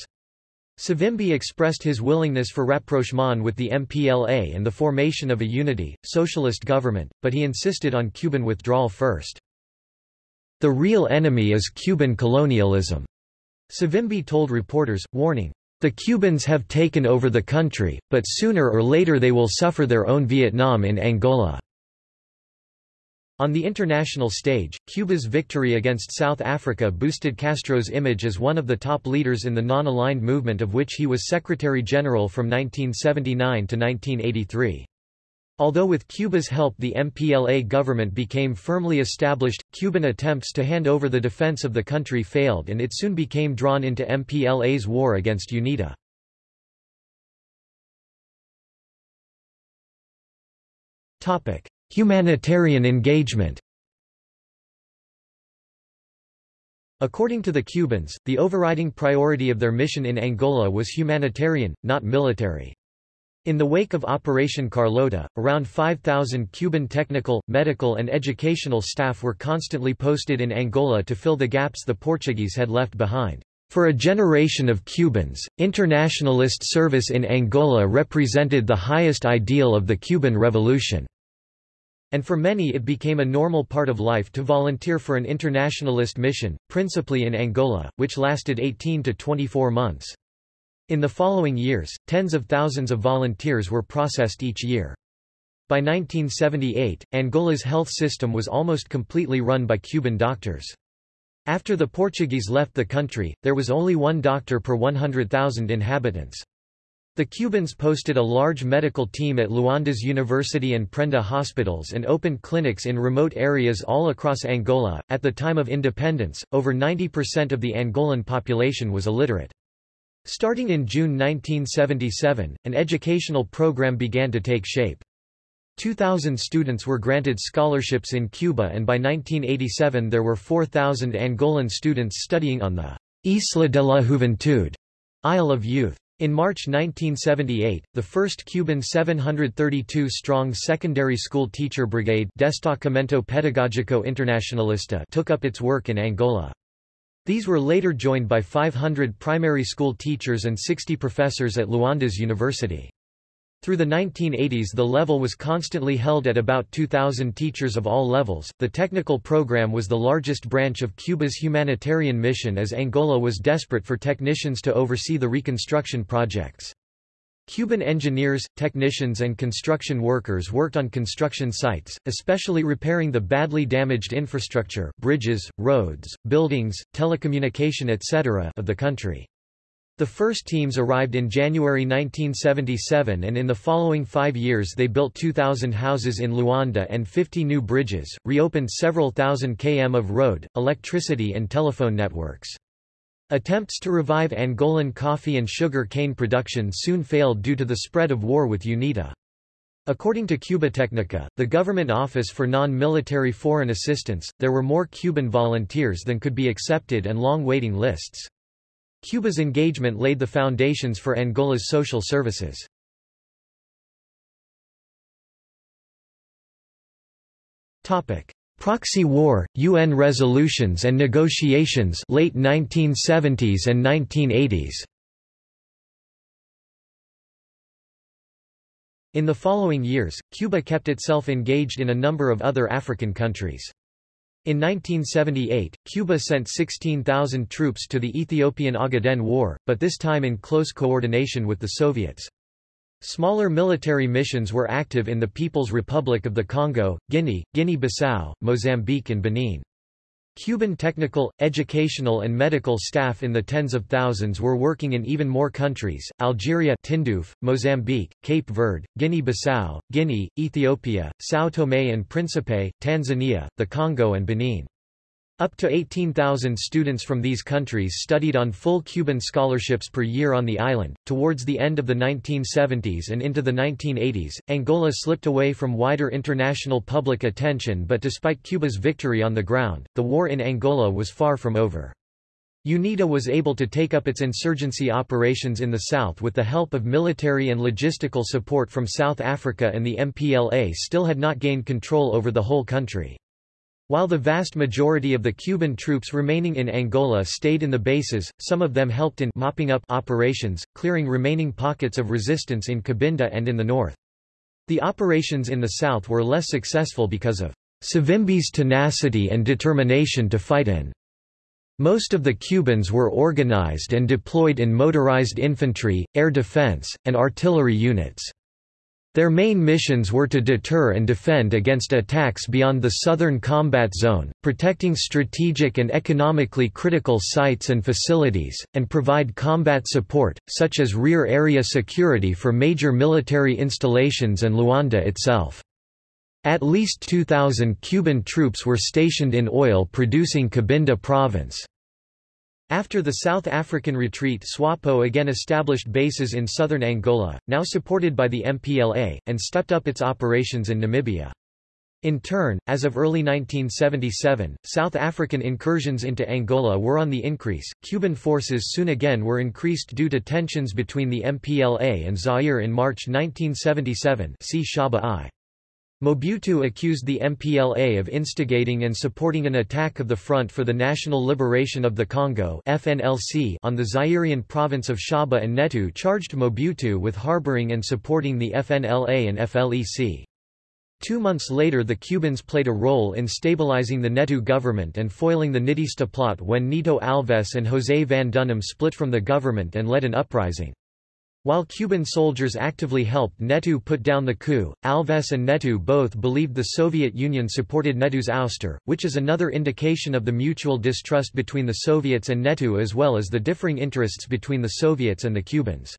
Savimbi expressed his willingness for rapprochement with the MPLA and the formation of a unity, socialist government, but he insisted on Cuban withdrawal first. The real enemy is Cuban colonialism, Savimbi told reporters, warning, the Cubans have taken over the country, but sooner or later they will suffer their own Vietnam in Angola. On the international stage, Cuba's victory against South Africa boosted Castro's image as one of the top leaders in the non-aligned movement of which he was Secretary-General from 1979 to 1983. Although with Cuba's help the MPLA government became firmly established, Cuban attempts to hand over the defense of the country failed and it soon became drawn into MPLA's war against UNITA. Humanitarian engagement According to the Cubans, the overriding priority of their mission in Angola was humanitarian, not military. In the wake of Operation Carlota, around 5,000 Cuban technical, medical and educational staff were constantly posted in Angola to fill the gaps the Portuguese had left behind. For a generation of Cubans, internationalist service in Angola represented the highest ideal of the Cuban Revolution and for many it became a normal part of life to volunteer for an internationalist mission, principally in Angola, which lasted 18 to 24 months. In the following years, tens of thousands of volunteers were processed each year. By 1978, Angola's health system was almost completely run by Cuban doctors. After the Portuguese left the country, there was only one doctor per 100,000 inhabitants. The Cubans posted a large medical team at Luanda's University and Prenda hospitals and opened clinics in remote areas all across Angola. At the time of independence, over 90% of the Angolan population was illiterate. Starting in June 1977, an educational program began to take shape. 2,000 students were granted scholarships in Cuba and by 1987 there were 4,000 Angolan students studying on the Isla de la Juventud, Isle of Youth. In March 1978, the first Cuban 732-strong secondary school teacher brigade Destacamento Pedagógico Internacionalista took up its work in Angola. These were later joined by 500 primary school teachers and 60 professors at Luanda's university. Through the 1980s the level was constantly held at about 2,000 teachers of all levels. The technical program was the largest branch of Cuba's humanitarian mission as Angola was desperate for technicians to oversee the reconstruction projects. Cuban engineers, technicians and construction workers worked on construction sites, especially repairing the badly damaged infrastructure bridges, roads, buildings, telecommunication etc. of the country. The first teams arrived in January 1977 and in the following five years they built 2,000 houses in Luanda and 50 new bridges, reopened several thousand km of road, electricity and telephone networks. Attempts to revive Angolan coffee and sugar cane production soon failed due to the spread of war with UNITA. According to Cubatecnica, the government office for non-military foreign assistance, there were more Cuban volunteers than could be accepted and long waiting lists. Cuba's engagement laid the foundations for Angola's social services. Topic: Proxy war, UN resolutions and negotiations late 1970s and 1980s. In the following years, Cuba kept itself engaged in a number of other African countries. In 1978, Cuba sent 16,000 troops to the Ethiopian Ogaden War, but this time in close coordination with the Soviets. Smaller military missions were active in the People's Republic of the Congo, Guinea, Guinea-Bissau, Mozambique and Benin. Cuban technical, educational and medical staff in the tens of thousands were working in even more countries, Algeria Tindouf, Mozambique, Cape Verde, Guinea-Bissau, Guinea, Ethiopia, São Tomé and Príncipe, Tanzania, the Congo and Benin. Up to 18,000 students from these countries studied on full Cuban scholarships per year on the island. Towards the end of the 1970s and into the 1980s, Angola slipped away from wider international public attention but despite Cuba's victory on the ground, the war in Angola was far from over. UNITA was able to take up its insurgency operations in the south with the help of military and logistical support from South Africa and the MPLA still had not gained control over the whole country. While the vast majority of the Cuban troops remaining in Angola stayed in the bases, some of them helped in mopping up operations, clearing remaining pockets of resistance in Cabinda and in the north. The operations in the south were less successful because of Savimbi's tenacity and determination to fight in most of the Cubans were organized and deployed in motorized infantry, air defense, and artillery units. Their main missions were to deter and defend against attacks beyond the southern combat zone, protecting strategic and economically critical sites and facilities, and provide combat support, such as rear area security for major military installations and Luanda itself. At least 2,000 Cuban troops were stationed in oil-producing Cabinda province. After the South African retreat SWAPO again established bases in southern Angola, now supported by the MPLA, and stepped up its operations in Namibia. In turn, as of early 1977, South African incursions into Angola were on the increase. Cuban forces soon again were increased due to tensions between the MPLA and Zaire in March 1977. See Shaba I. Mobutu accused the MPLA of instigating and supporting an attack of the Front for the National Liberation of the Congo FNLC on the Zairean province of Shaba and Neto charged Mobutu with harboring and supporting the FNLA and FLEC. Two months later the Cubans played a role in stabilizing the Neto government and foiling the Nitista plot when Nito Alves and José Van-Dunem split from the government and led an uprising. While Cuban soldiers actively helped Neto put down the coup, Alves and Neto both believed the Soviet Union supported Neto's ouster, which is another indication of the mutual distrust between the Soviets and Neto as well as the differing interests between the Soviets and the Cubans.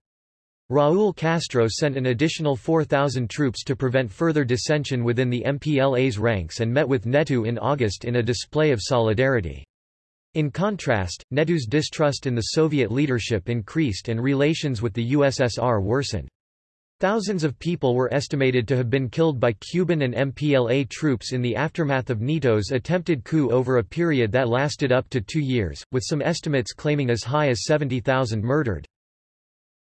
Raúl Castro sent an additional 4,000 troops to prevent further dissension within the MPLA's ranks and met with Neto in August in a display of solidarity. In contrast, Neto's distrust in the Soviet leadership increased and relations with the USSR worsened. Thousands of people were estimated to have been killed by Cuban and MPLA troops in the aftermath of Nito's attempted coup over a period that lasted up to two years, with some estimates claiming as high as 70,000 murdered.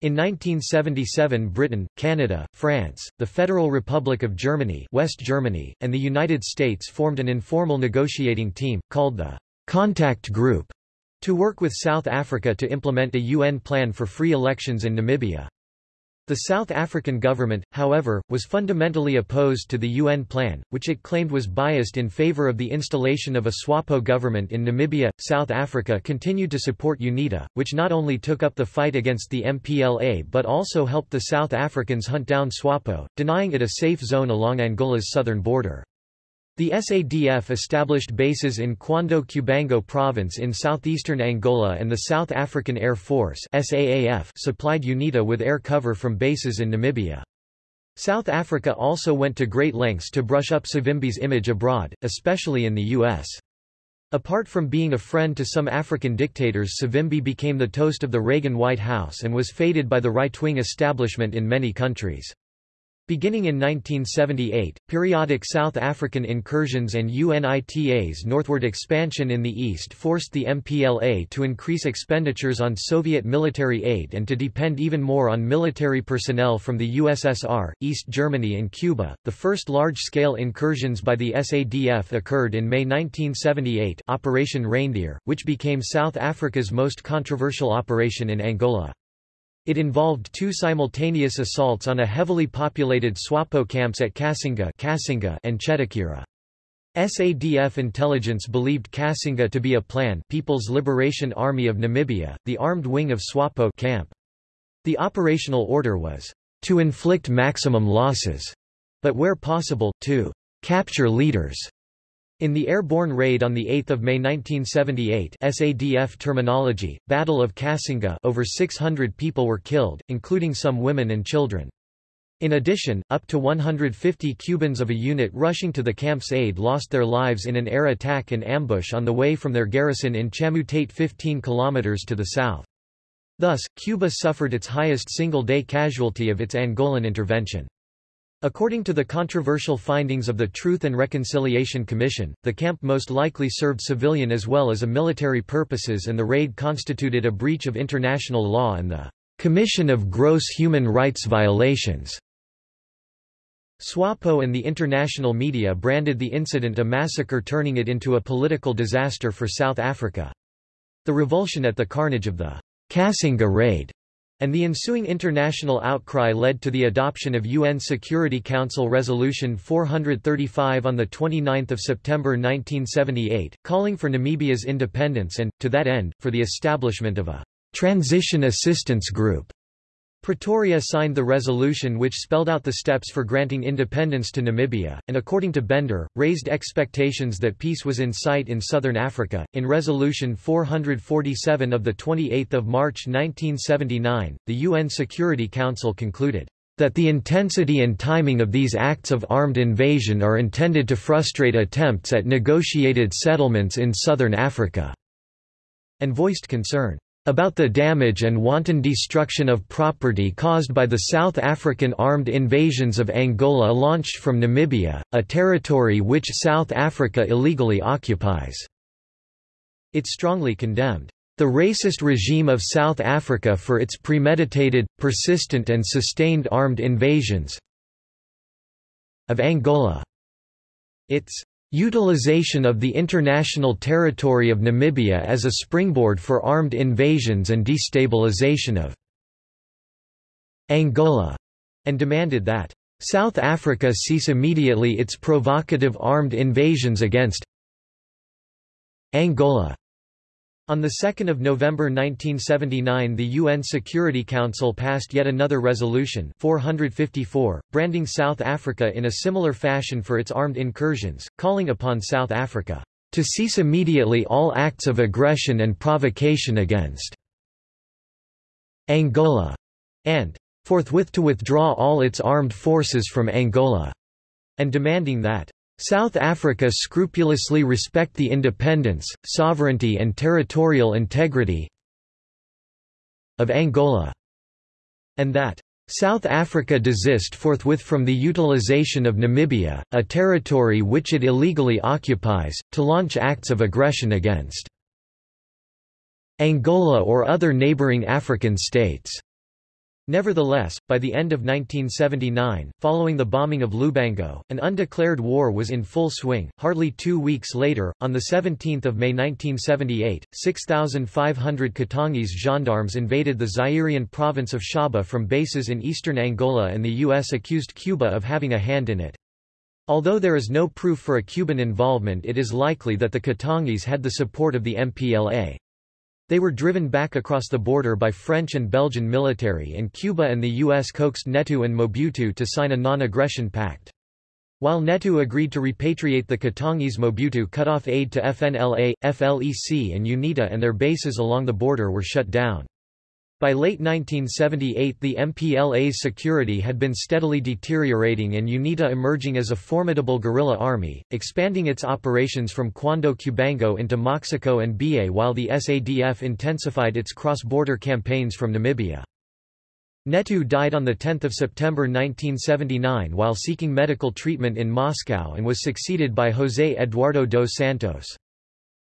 In 1977 Britain, Canada, France, the Federal Republic of Germany West Germany, and the United States formed an informal negotiating team, called the contact group to work with South Africa to implement a UN plan for free elections in Namibia. The South African government, however, was fundamentally opposed to the UN plan, which it claimed was biased in favor of the installation of a SWAPO government in Namibia. South Africa continued to support UNITA, which not only took up the fight against the MPLA but also helped the South Africans hunt down SWAPO, denying it a safe zone along Angola's southern border. The SADF established bases in Cuando Cubango province in southeastern Angola and the South African Air Force SAAF supplied UNITA with air cover from bases in Namibia. South Africa also went to great lengths to brush up Savimbi's image abroad, especially in the U.S. Apart from being a friend to some African dictators Savimbi became the toast of the Reagan White House and was faded by the right-wing establishment in many countries. Beginning in 1978, periodic South African incursions and UNITA's northward expansion in the east forced the MPLA to increase expenditures on Soviet military aid and to depend even more on military personnel from the USSR, East Germany, and Cuba. The first large scale incursions by the SADF occurred in May 1978, Operation Reindeer, which became South Africa's most controversial operation in Angola. It involved two simultaneous assaults on a heavily populated SWAPO camps at Cassinga and Chetequera. SADF intelligence believed Cassinga to be a plan People's Liberation Army of Namibia, the armed wing of SWAPO camp. The operational order was to inflict maximum losses, but where possible, to capture leaders. In the airborne raid on 8 May 1978 SADF terminology, Battle of Cassinga over 600 people were killed, including some women and children. In addition, up to 150 Cubans of a unit rushing to the camp's aid lost their lives in an air attack and ambush on the way from their garrison in Chamutate 15 kilometers to the south. Thus, Cuba suffered its highest single-day casualty of its Angolan intervention. According to the controversial findings of the Truth and Reconciliation Commission, the camp most likely served civilian as well as a military purposes and the raid constituted a breach of international law and the commission of gross human rights violations. SWAPO and the international media branded the incident a massacre turning it into a political disaster for South Africa. The revulsion at the carnage of the Cassinga raid and the ensuing international outcry led to the adoption of UN Security Council Resolution 435 on 29 September 1978, calling for Namibia's independence and, to that end, for the establishment of a transition assistance group. Pretoria signed the resolution which spelled out the steps for granting independence to Namibia, and according to Bender, raised expectations that peace was in sight in southern Africa. In Resolution 447 of 28 March 1979, the UN Security Council concluded that the intensity and timing of these acts of armed invasion are intended to frustrate attempts at negotiated settlements in southern Africa, and voiced concern about the damage and wanton destruction of property caused by the South African armed invasions of Angola launched from Namibia, a territory which South Africa illegally occupies. It strongly condemned the racist regime of South Africa for its premeditated, persistent and sustained armed invasions of Angola. Its Utilization of the international territory of Namibia as a springboard for armed invasions and destabilization of Angola, and demanded that South Africa cease immediately its provocative armed invasions against Angola. On 2 November 1979 the UN Security Council passed yet another resolution 454, branding South Africa in a similar fashion for its armed incursions, calling upon South Africa to cease immediately all acts of aggression and provocation against Angola, and forthwith to withdraw all its armed forces from Angola, and demanding that South Africa scrupulously respect the independence, sovereignty and territorial integrity of Angola, and that South Africa desist forthwith from the utilization of Namibia, a territory which it illegally occupies, to launch acts of aggression against Angola or other neighboring African states. Nevertheless, by the end of 1979, following the bombing of Lubango, an undeclared war was in full swing. Hardly two weeks later, on 17 May 1978, 6,500 Katangese gendarmes invaded the Zairean province of Shaba from bases in eastern Angola and the U.S. accused Cuba of having a hand in it. Although there is no proof for a Cuban involvement it is likely that the Katangese had the support of the MPLA. They were driven back across the border by French and Belgian military and Cuba and the U.S. coaxed Neto and Mobutu to sign a non-aggression pact. While Neto agreed to repatriate the Katangese Mobutu cut off aid to FNLA, FLEC and UNITA and their bases along the border were shut down. By late 1978 the MPLA's security had been steadily deteriorating and UNITA emerging as a formidable guerrilla army, expanding its operations from Cuando Cubango into Moxico and Bie while the SADF intensified its cross-border campaigns from Namibia. Neto died on 10 September 1979 while seeking medical treatment in Moscow and was succeeded by José Eduardo dos Santos.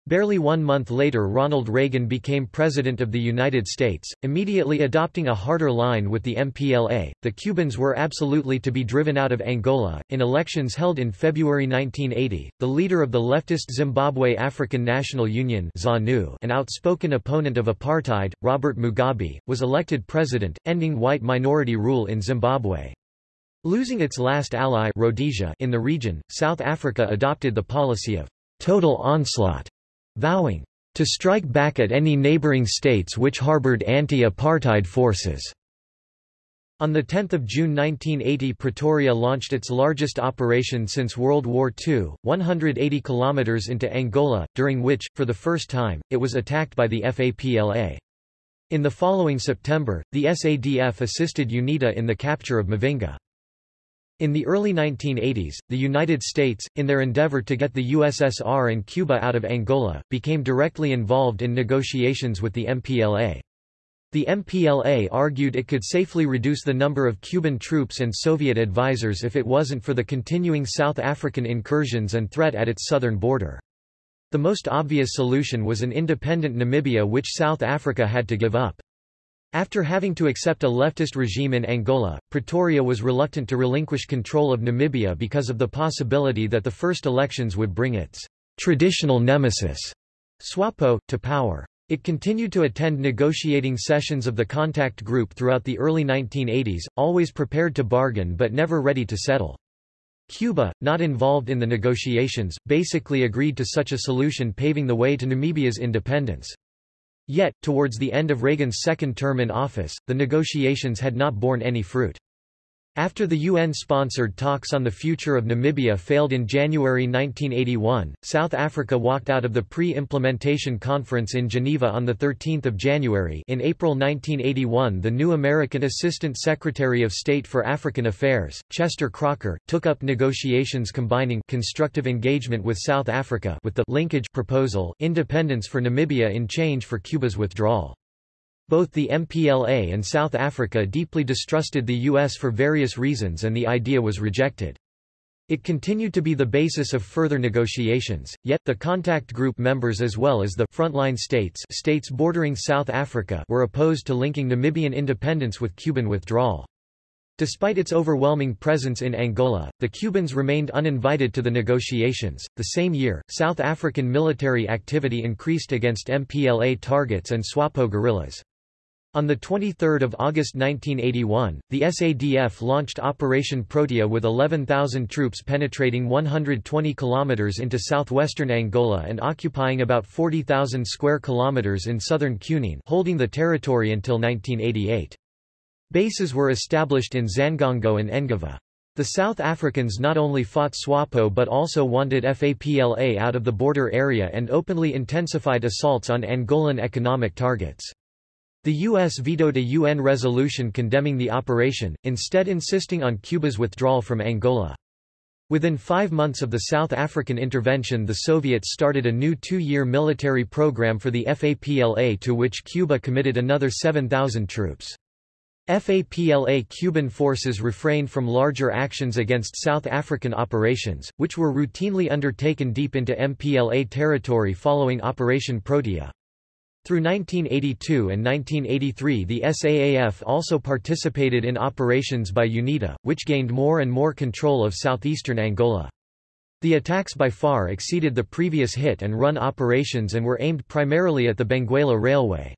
Barely one month later Ronald Reagan became President of the United States, immediately adopting a harder line with the MPLA. The Cubans were absolutely to be driven out of Angola. In elections held in February 1980, the leader of the leftist Zimbabwe African National Union ZANU, an outspoken opponent of apartheid, Robert Mugabe, was elected president, ending white minority rule in Zimbabwe. Losing its last ally Rhodesia in the region, South Africa adopted the policy of total onslaught vowing to strike back at any neighboring states which harbored anti-apartheid forces. On 10 June 1980 Pretoria launched its largest operation since World War II, 180 kilometers into Angola, during which, for the first time, it was attacked by the FAPLA. In the following September, the SADF assisted UNITA in the capture of Mavinga. In the early 1980s, the United States, in their endeavor to get the USSR and Cuba out of Angola, became directly involved in negotiations with the MPLA. The MPLA argued it could safely reduce the number of Cuban troops and Soviet advisors if it wasn't for the continuing South African incursions and threat at its southern border. The most obvious solution was an independent Namibia which South Africa had to give up. After having to accept a leftist regime in Angola, Pretoria was reluctant to relinquish control of Namibia because of the possibility that the first elections would bring its traditional nemesis, SWAPO, to power. It continued to attend negotiating sessions of the contact group throughout the early 1980s, always prepared to bargain but never ready to settle. Cuba, not involved in the negotiations, basically agreed to such a solution paving the way to Namibia's independence. Yet, towards the end of Reagan's second term in office, the negotiations had not borne any fruit. After the UN-sponsored talks on the future of Namibia failed in January 1981, South Africa walked out of the pre-implementation conference in Geneva on 13 January in April 1981 the new American Assistant Secretary of State for African Affairs, Chester Crocker, took up negotiations combining constructive engagement with South Africa with the linkage proposal independence for Namibia in change for Cuba's withdrawal. Both the MPLA and South Africa deeply distrusted the U.S. for various reasons and the idea was rejected. It continued to be the basis of further negotiations, yet, the contact group members as well as the frontline states states bordering South Africa were opposed to linking Namibian independence with Cuban withdrawal. Despite its overwhelming presence in Angola, the Cubans remained uninvited to the negotiations. The same year, South African military activity increased against MPLA targets and SWAPO guerrillas. On 23 August 1981, the SADF launched Operation Protea with 11,000 troops penetrating 120 kilometers into southwestern Angola and occupying about 40,000 square kilometers in southern Cunene holding the territory until 1988. Bases were established in Xangongo and Ongiva. The South Africans not only fought SWAPO but also wanted FAPLA out of the border area and openly intensified assaults on Angolan economic targets. The U.S. vetoed a UN resolution condemning the operation, instead insisting on Cuba's withdrawal from Angola. Within five months of the South African intervention the Soviets started a new two-year military program for the FAPLA to which Cuba committed another 7,000 troops. FAPLA Cuban forces refrained from larger actions against South African operations, which were routinely undertaken deep into MPLA territory following Operation Protea. Through 1982 and 1983 the SAAF also participated in operations by UNITA, which gained more and more control of southeastern Angola. The attacks by far exceeded the previous hit-and-run operations and were aimed primarily at the Benguela Railway.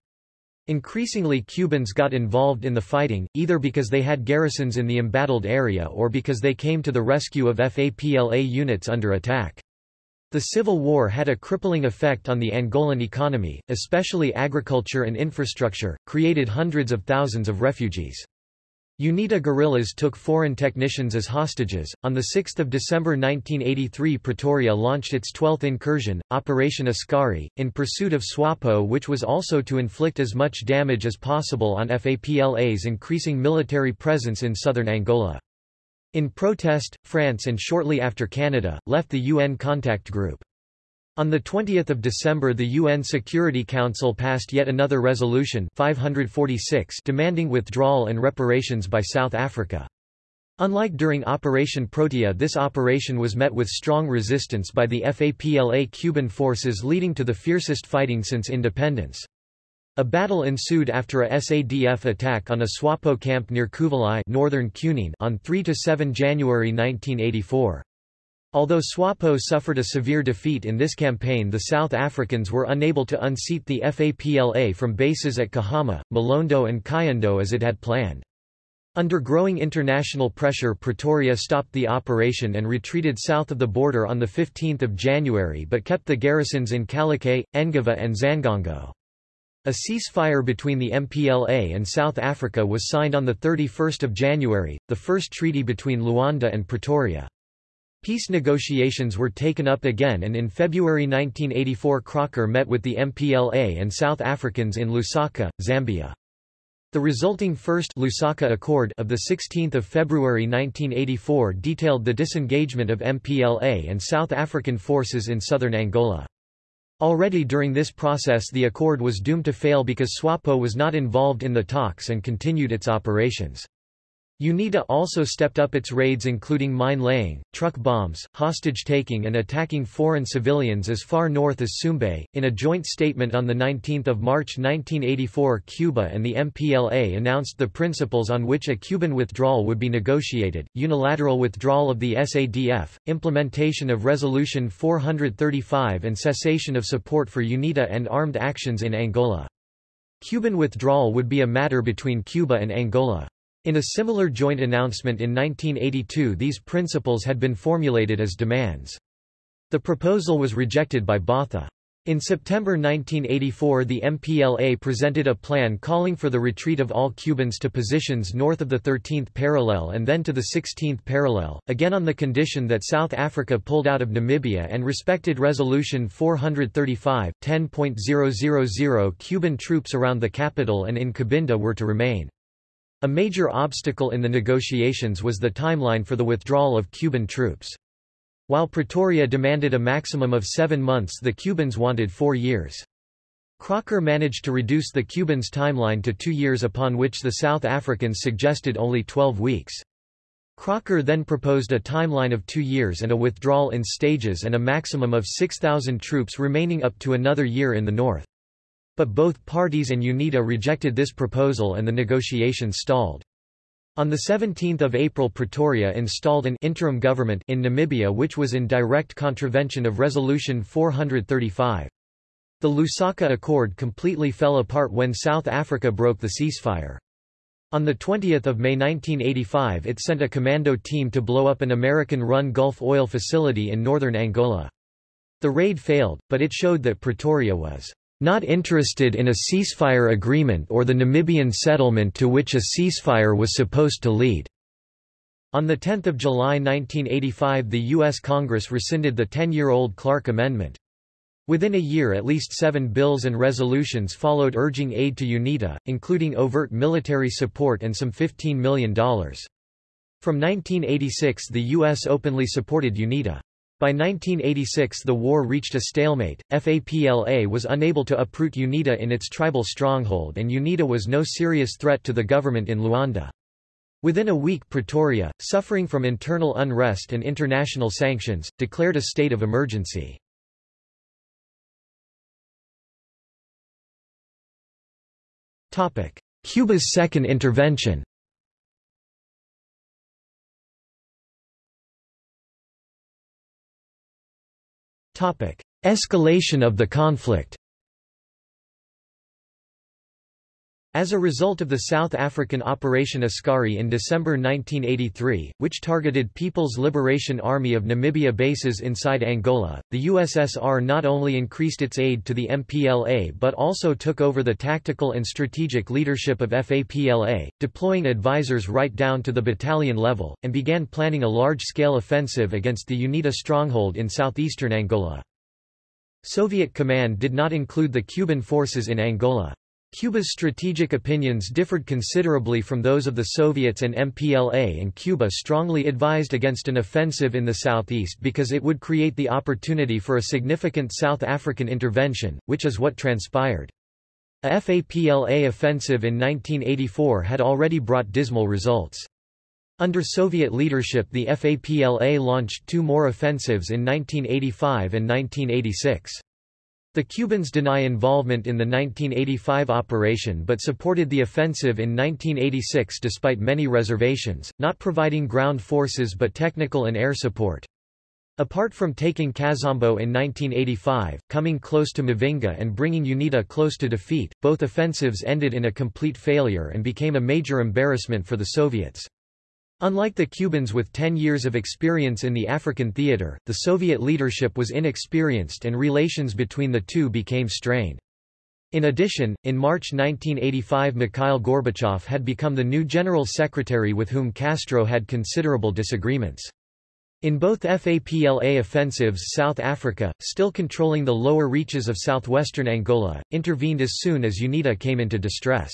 Increasingly Cubans got involved in the fighting, either because they had garrisons in the embattled area or because they came to the rescue of FAPLA units under attack. The Civil War had a crippling effect on the Angolan economy, especially agriculture and infrastructure, created hundreds of thousands of refugees. UNITA guerrillas took foreign technicians as hostages. On 6 December 1983 Pretoria launched its 12th incursion, Operation Askari, in pursuit of SWAPO which was also to inflict as much damage as possible on FAPLA's increasing military presence in southern Angola. In protest, France and shortly after Canada, left the UN contact group. On 20 December the UN Security Council passed yet another resolution 546 demanding withdrawal and reparations by South Africa. Unlike during Operation Protea this operation was met with strong resistance by the FAPLA Cuban forces leading to the fiercest fighting since independence. A battle ensued after a SADF attack on a SWAPO camp near Cuvelai northern Cunene on 3–7 January 1984. Although SWAPO suffered a severe defeat in this campaign the South Africans were unable to unseat the FAPLA from bases at Cahama, Mulondo and Caiundo as it had planned. Under growing international pressure Pretoria stopped the operation and retreated south of the border on 15 January but kept the garrisons in Calueque, Ongiva and Xangongo. A ceasefire between the MPLA and South Africa was signed on 31 January, the first treaty between Luanda and Pretoria. Peace negotiations were taken up again and in February 1984 Crocker met with the MPLA and South Africans in Lusaka, Zambia. The resulting First Lusaka Accord of 16 February 1984 detailed the disengagement of MPLA and South African forces in southern Angola. Already during this process the accord was doomed to fail because SWAPO was not involved in the talks and continued its operations. UNITA also stepped up its raids including mine-laying, truck bombs, hostage-taking and attacking foreign civilians as far north as Sumbe. In a joint statement on 19 March 1984 Cuba and the MPLA announced the principles on which a Cuban withdrawal would be negotiated, unilateral withdrawal of the SADF, implementation of Resolution 435 and cessation of support for UNITA and armed actions in Angola. Cuban withdrawal would be a matter between Cuba and Angola. In a similar joint announcement in 1982 these principles had been formulated as demands. The proposal was rejected by Botha. In September 1984 the MPLA presented a plan calling for the retreat of all Cubans to positions north of the 13th parallel and then to the 16th parallel, again on the condition that South Africa pulled out of Namibia and respected Resolution 435. 10.000 Cuban troops around the capital and in Cabinda were to remain. A major obstacle in the negotiations was the timeline for the withdrawal of Cuban troops. While Pretoria demanded a maximum of seven months the Cubans wanted four years. Crocker managed to reduce the Cubans' timeline to two years upon which the South Africans suggested only 12 weeks. Crocker then proposed a timeline of two years and a withdrawal in stages and a maximum of 6,000 troops remaining up to another year in the north. But both parties and UNITA rejected this proposal and the negotiations stalled. On 17 April Pretoria installed an interim government in Namibia which was in direct contravention of Resolution 435. The Lusaka Accord completely fell apart when South Africa broke the ceasefire. On 20 May 1985 it sent a commando team to blow up an American-run Gulf oil facility in northern Angola. The raid failed, but it showed that Pretoria was not interested in a ceasefire agreement or the Namibian settlement to which a ceasefire was supposed to lead. On 10 July 1985 the U.S. Congress rescinded the 10-year-old Clark Amendment. Within a year at least seven bills and resolutions followed urging aid to UNITA, including overt military support and some $15 million. From 1986 the U.S. openly supported UNITA. By 1986 the war reached a stalemate, FAPLA was unable to uproot UNITA in its tribal stronghold and UNITA was no serious threat to the government in Luanda. Within a week Pretoria, suffering from internal unrest and international sanctions, declared a state of emergency. Cuba's second intervention Escalation of the conflict As a result of the South African Operation Askari in December 1983, which targeted People's Liberation Army of Namibia bases inside Angola, the USSR not only increased its aid to the MPLA but also took over the tactical and strategic leadership of FAPLA, deploying advisors right down to the battalion level, and began planning a large-scale offensive against the UNITA stronghold in southeastern Angola. Soviet command did not include the Cuban forces in Angola. Cuba's strategic opinions differed considerably from those of the Soviets and MPLA and Cuba strongly advised against an offensive in the southeast because it would create the opportunity for a significant South African intervention, which is what transpired. A FAPLA offensive in 1984 had already brought dismal results. Under Soviet leadership the FAPLA launched two more offensives in 1985 and 1986. The Cubans deny involvement in the 1985 operation but supported the offensive in 1986 despite many reservations, not providing ground forces but technical and air support. Apart from taking Cazombo in 1985, coming close to Mavinga and bringing UNITA close to defeat, both offensives ended in a complete failure and became a major embarrassment for the Soviets. Unlike the Cubans with 10 years of experience in the African theater, the Soviet leadership was inexperienced and relations between the two became strained. In addition, in March 1985 Mikhail Gorbachev had become the new general secretary with whom Castro had considerable disagreements. In both FAPLA offensives South Africa, still controlling the lower reaches of southwestern Angola, intervened as soon as UNITA came into distress.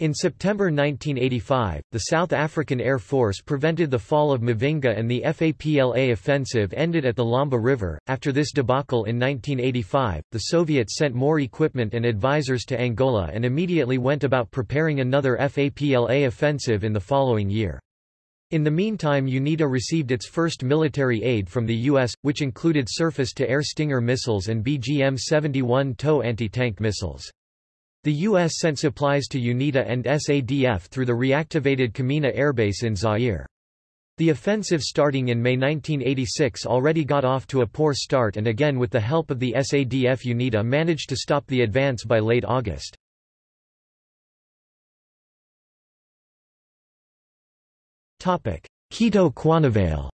In September 1985, the South African Air Force prevented the fall of Mavinga and the FAPLA offensive ended at the Lomba River. After this debacle in 1985, the Soviets sent more equipment and advisors to Angola and immediately went about preparing another FAPLA offensive in the following year. In the meantime UNITA received its first military aid from the U.S., which included surface-to-air Stinger missiles and BGM-71 TOW anti-tank missiles. The U.S. sent supplies to UNITA and SADF through the reactivated Kamina airbase in Zaire. The offensive starting in May 1986 already got off to a poor start and again with the help of the SADF UNITA managed to stop the advance by late August. Cuito Cuanavale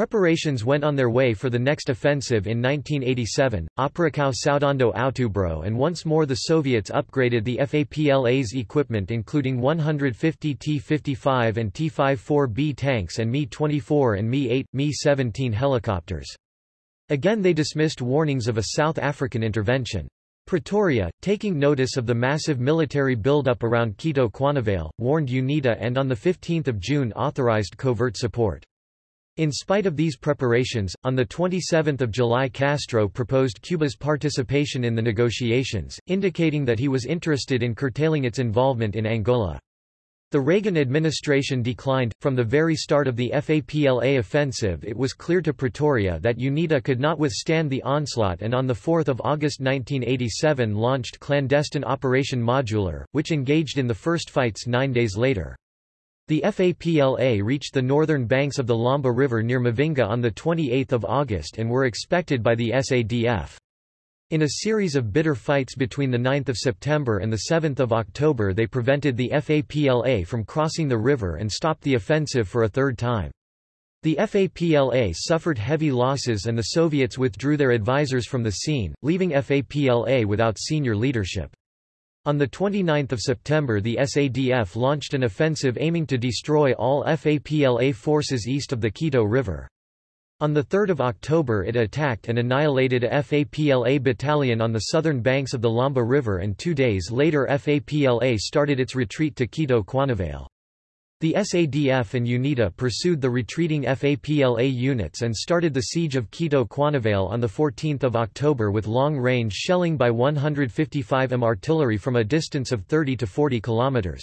Preparations went on their way for the next offensive in 1987, Operacao Saudando Outubro and once more the Soviets upgraded the FAPLA's equipment including 150 T-55 and T-54B tanks and Mi-24 and Mi-8, Mi-17 helicopters. Again they dismissed warnings of a South African intervention. Pretoria, taking notice of the massive military buildup around Cuito Cuanavale, warned UNITA and on 15 June authorized covert support. In spite of these preparations, on 27 July Castro proposed Cuba's participation in the negotiations, indicating that he was interested in curtailing its involvement in Angola. The Reagan administration declined. From the very start of the FAPLA offensive, it was clear to Pretoria that UNITA could not withstand the onslaught and on 4 August 1987 launched clandestine Operation Modular, which engaged in the first fights nine days later. The FAPLA reached the northern banks of the Lomba River near Mavinga on 28 August and were expected by the SADF. In a series of bitter fights between 9 September and 7 October they prevented the FAPLA from crossing the river and stopped the offensive for a third time. The FAPLA suffered heavy losses and the Soviets withdrew their advisors from the scene, leaving FAPLA without senior leadership. On 29 September the SADF launched an offensive aiming to destroy all FAPLA forces east of the Cuito River. On 3 October it attacked and annihilated a FAPLA battalion on the southern banks of the Lomba River and two days later FAPLA started its retreat to Cuito Cuanavale. The SADF and UNITA pursued the retreating FAPLA units and started the siege of Cuito Cuanavale on 14 October with long-range shelling by 155 m artillery from a distance of 30 to 40 kilometers.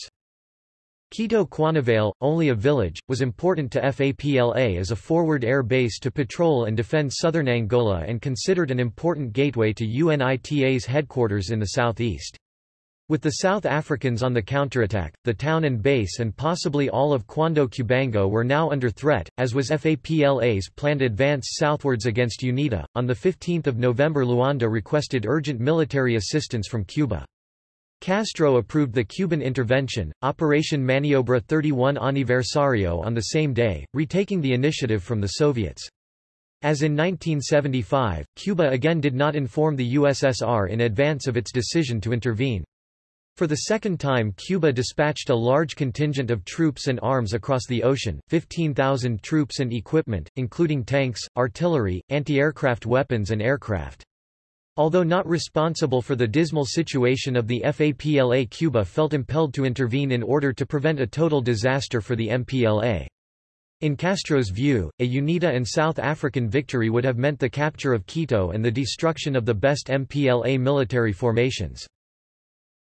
Cuito Cuanavale, only a village, was important to FAPLA as a forward air base to patrol and defend southern Angola and considered an important gateway to UNITA's headquarters in the southeast. With the South Africans on the counterattack, the town and base and possibly all of Cuando Cubango were now under threat, as was FAPLA's planned advance southwards against UNITA. On 15 November Luanda requested urgent military assistance from Cuba. Castro approved the Cuban intervention, Operation Maniobra 31 Aniversario on the same day, retaking the initiative from the Soviets. As in 1975, Cuba again did not inform the USSR in advance of its decision to intervene. For the second time Cuba dispatched a large contingent of troops and arms across the ocean, 15,000 troops and equipment, including tanks, artillery, anti-aircraft weapons and aircraft. Although not responsible for the dismal situation of the FAPLA Cuba felt impelled to intervene in order to prevent a total disaster for the MPLA. In Castro's view, a UNITA and South African victory would have meant the capture of Cuito and the destruction of the best MPLA military formations.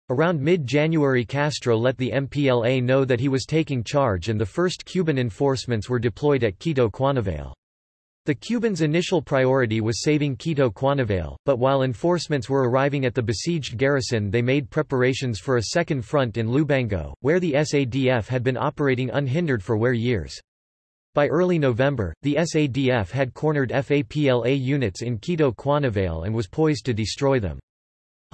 Around mid-January Castro let the MPLA know that he was taking charge and the first Cuban enforcements were deployed at Cuito Cuanavale. The Cubans' initial priority was saving Cuito Cuanavale, but while enforcements were arriving at the besieged garrison they made preparations for a second front in Lubango, where the SADF had been operating unhindered for where years. By early November, the SADF had cornered FAPLA units in Cuito Cuanavale and was poised to destroy them.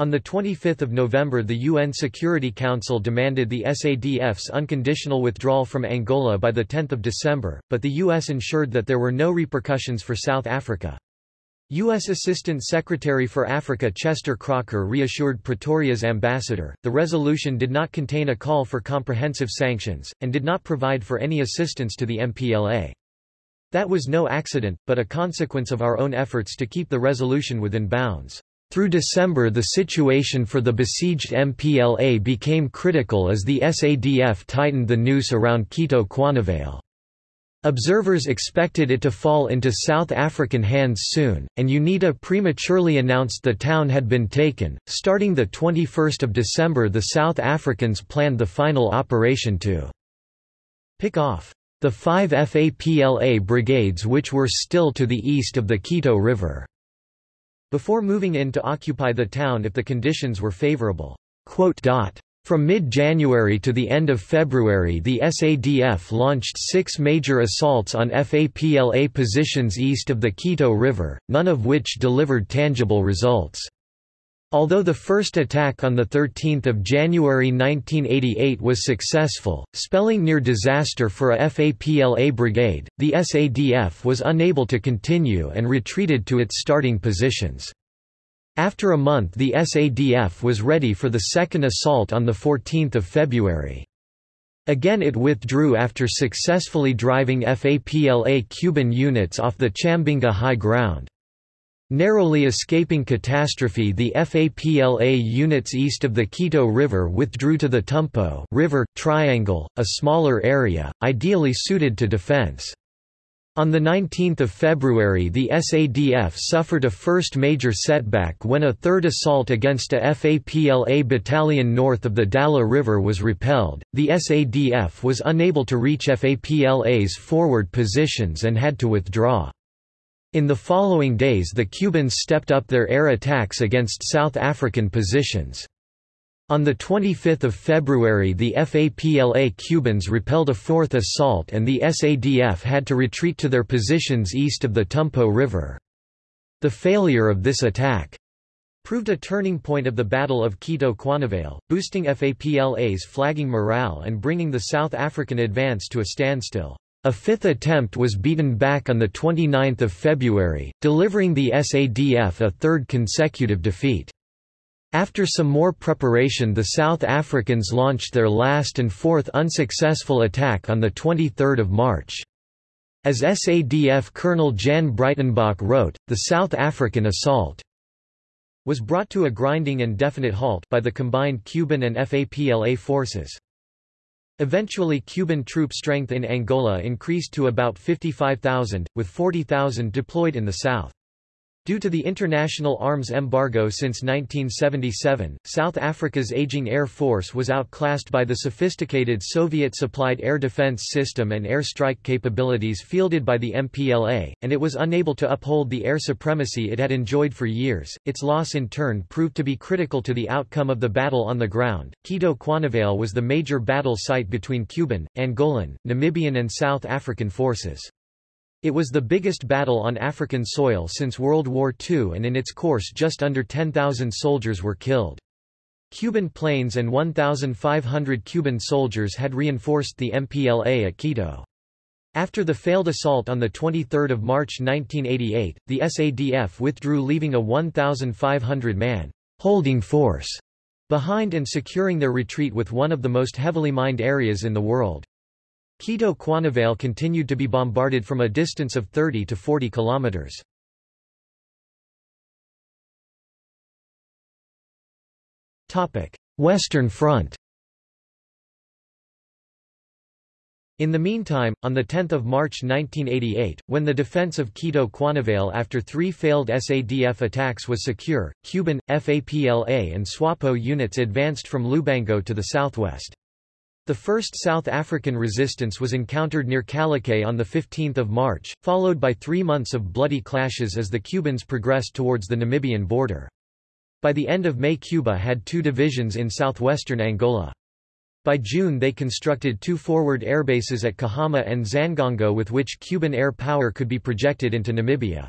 On 25 November the UN Security Council demanded the SADF's unconditional withdrawal from Angola by 10 December, but the U.S. ensured that there were no repercussions for South Africa. U.S. Assistant Secretary for Africa Chester Crocker reassured Pretoria's ambassador, the resolution did not contain a call for comprehensive sanctions, and did not provide for any assistance to the MPLA. That was no accident, but a consequence of our own efforts to keep the resolution within bounds. Through December the situation for the besieged MPLA became critical as the SADF tightened the noose around Cuito Cuanavale. Observers expected it to fall into South African hands soon, and UNITA prematurely announced the town had been taken. Starting the 21st of December, the South Africans planned the final operation to pick off the five FAPLA brigades which were still to the east of the Cuito River, before moving in to occupy the town if the conditions were favorable. From mid-January to the end of February the SADF launched six major assaults on FAPLA positions east of the Cuito River, none of which delivered tangible results. Although the first attack on 13 January 1988 was successful, spelling near disaster for a FAPLA brigade, the SADF was unable to continue and retreated to its starting positions. After a month the SADF was ready for the second assault on 14 February. Again it withdrew after successfully driving FAPLA Cuban units off the Chambinga high ground. Narrowly escaping catastrophe the FAPLA units east of the Cuito River withdrew to the Tumpo River, Triangle, a smaller area, ideally suited to defense. On 19 February the SADF suffered a first major setback when a third assault against a FAPLA battalion north of the Dala River was repelled. The SADF was unable to reach FAPLA's forward positions and had to withdraw. In the following days the Cubans stepped up their air attacks against South African positions. On 25 February the FAPLA Cubans repelled a fourth assault and the SADF had to retreat to their positions east of the Tumpo River. The failure of this attack proved a turning point of the Battle of Cuito Cuanavale, boosting FAPLA's flagging morale and bringing the South African advance to a standstill. A fifth attempt was beaten back on 29 February, delivering the SADF a third consecutive defeat. After some more preparation the South Africans launched their last and fourth unsuccessful attack on 23 March. As SADF Colonel Jan Breytenbach wrote, the South African assault was brought to a grinding and definite halt by the combined Cuban and FAPLA forces. Eventually Cuban troop strength in Angola increased to about 55,000, with 40,000 deployed in the south. Due to the international arms embargo since 1977, South Africa's aging air force was outclassed by the sophisticated Soviet-supplied air defense system and air strike capabilities fielded by the MPLA, and it was unable to uphold the air supremacy it had enjoyed for years. Its loss in turn proved to be critical to the outcome of the battle on the ground. Cuito Cuanavale was the major battle site between Cuban, Angolan, Namibian and South African forces. It was the biggest battle on African soil since World War II and in its course just under 10,000 soldiers were killed. Cuban planes and 1,500 Cuban soldiers had reinforced the MPLA at Cuito. After the failed assault on 23 March 1988, the SADF withdrew leaving a 1,500-man holding force behind and securing their retreat with one of the most heavily mined areas in the world. Cuito Cuanavale continued to be bombarded from a distance of 30 to 40 kilometers. Western Front In the meantime, on 10 March 1988, when the defense of Cuito Cuanavale after three failed SADF attacks was secure, Cuban, FAPLA and SWAPO units advanced from Lubango to the southwest. The first South African resistance was encountered near Calueque on 15 March, followed by three months of bloody clashes as the Cubans progressed towards the Namibian border. By the end of May Cuba had two divisions in southwestern Angola. By June they constructed two forward airbases at Cahama and Xangongo with which Cuban air power could be projected into Namibia.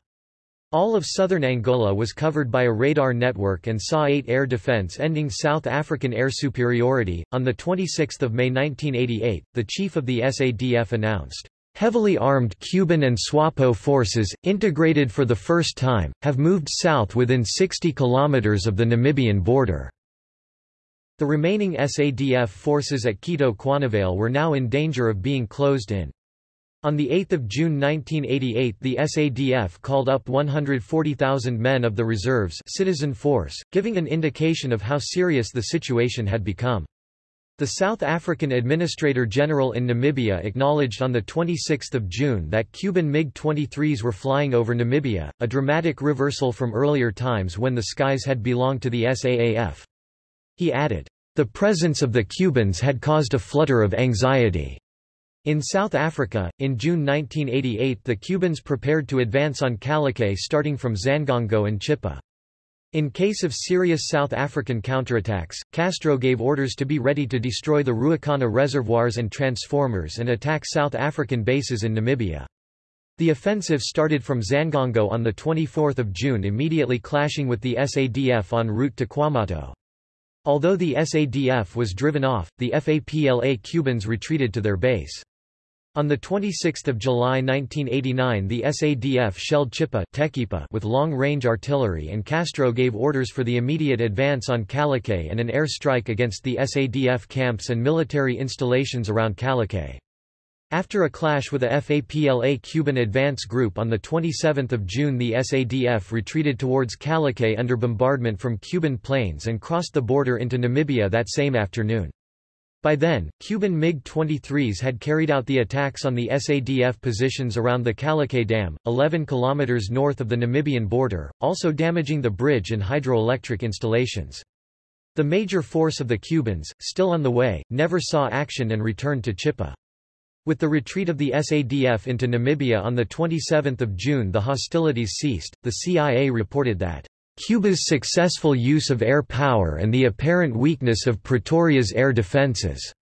All of southern Angola was covered by a radar network and saw 8 air defense ending South African air superiority. On 26 May 1988, the chief of the SADF announced, Heavily armed Cuban and SWAPO forces, integrated for the first time, have moved south within 60 kilometers of the Namibian border. The remaining SADF forces at Cuito Cuanavale were now in danger of being closed in. On 8 June 1988 the SADF called up 140,000 men of the reserves citizen force, giving an indication of how serious the situation had become. The South African Administrator General in Namibia acknowledged on 26 June that Cuban MiG-23s were flying over Namibia, a dramatic reversal from earlier times when the skies had belonged to the SAAF. He added, "...the presence of the Cubans had caused a flutter of anxiety." In South Africa, in June 1988 the Cubans prepared to advance on Calueque starting from Xangongo and Chippa. In case of serious South African counterattacks, Castro gave orders to be ready to destroy the Ruacana reservoirs and transformers and attack South African bases in Namibia. The offensive started from Xangongo on 24 June immediately clashing with the SADF en route to Cuamato. Although the SADF was driven off, the FAPLA Cubans retreated to their base. On 26 July 1989 the SADF shelled Chippa with long-range artillery and Castro gave orders for the immediate advance on Calueque and an air strike against the SADF camps and military installations around Calueque. After a clash with a FAPLA Cuban advance group on 27 June the SADF retreated towards Calueque under bombardment from Cuban planes and crossed the border into Namibia that same afternoon. By then, Cuban MiG-23s had carried out the attacks on the SADF positions around the Calueque Dam, 11 kilometers north of the Namibian border, also damaging the bridge and hydroelectric installations. The major force of the Cubans, still on the way, never saw action and returned to Chippa. With the retreat of the SADF into Namibia on 27 June the hostilities ceased. The CIA reported that Cuba's successful use of air power and the apparent weakness of Pretoria's air defenses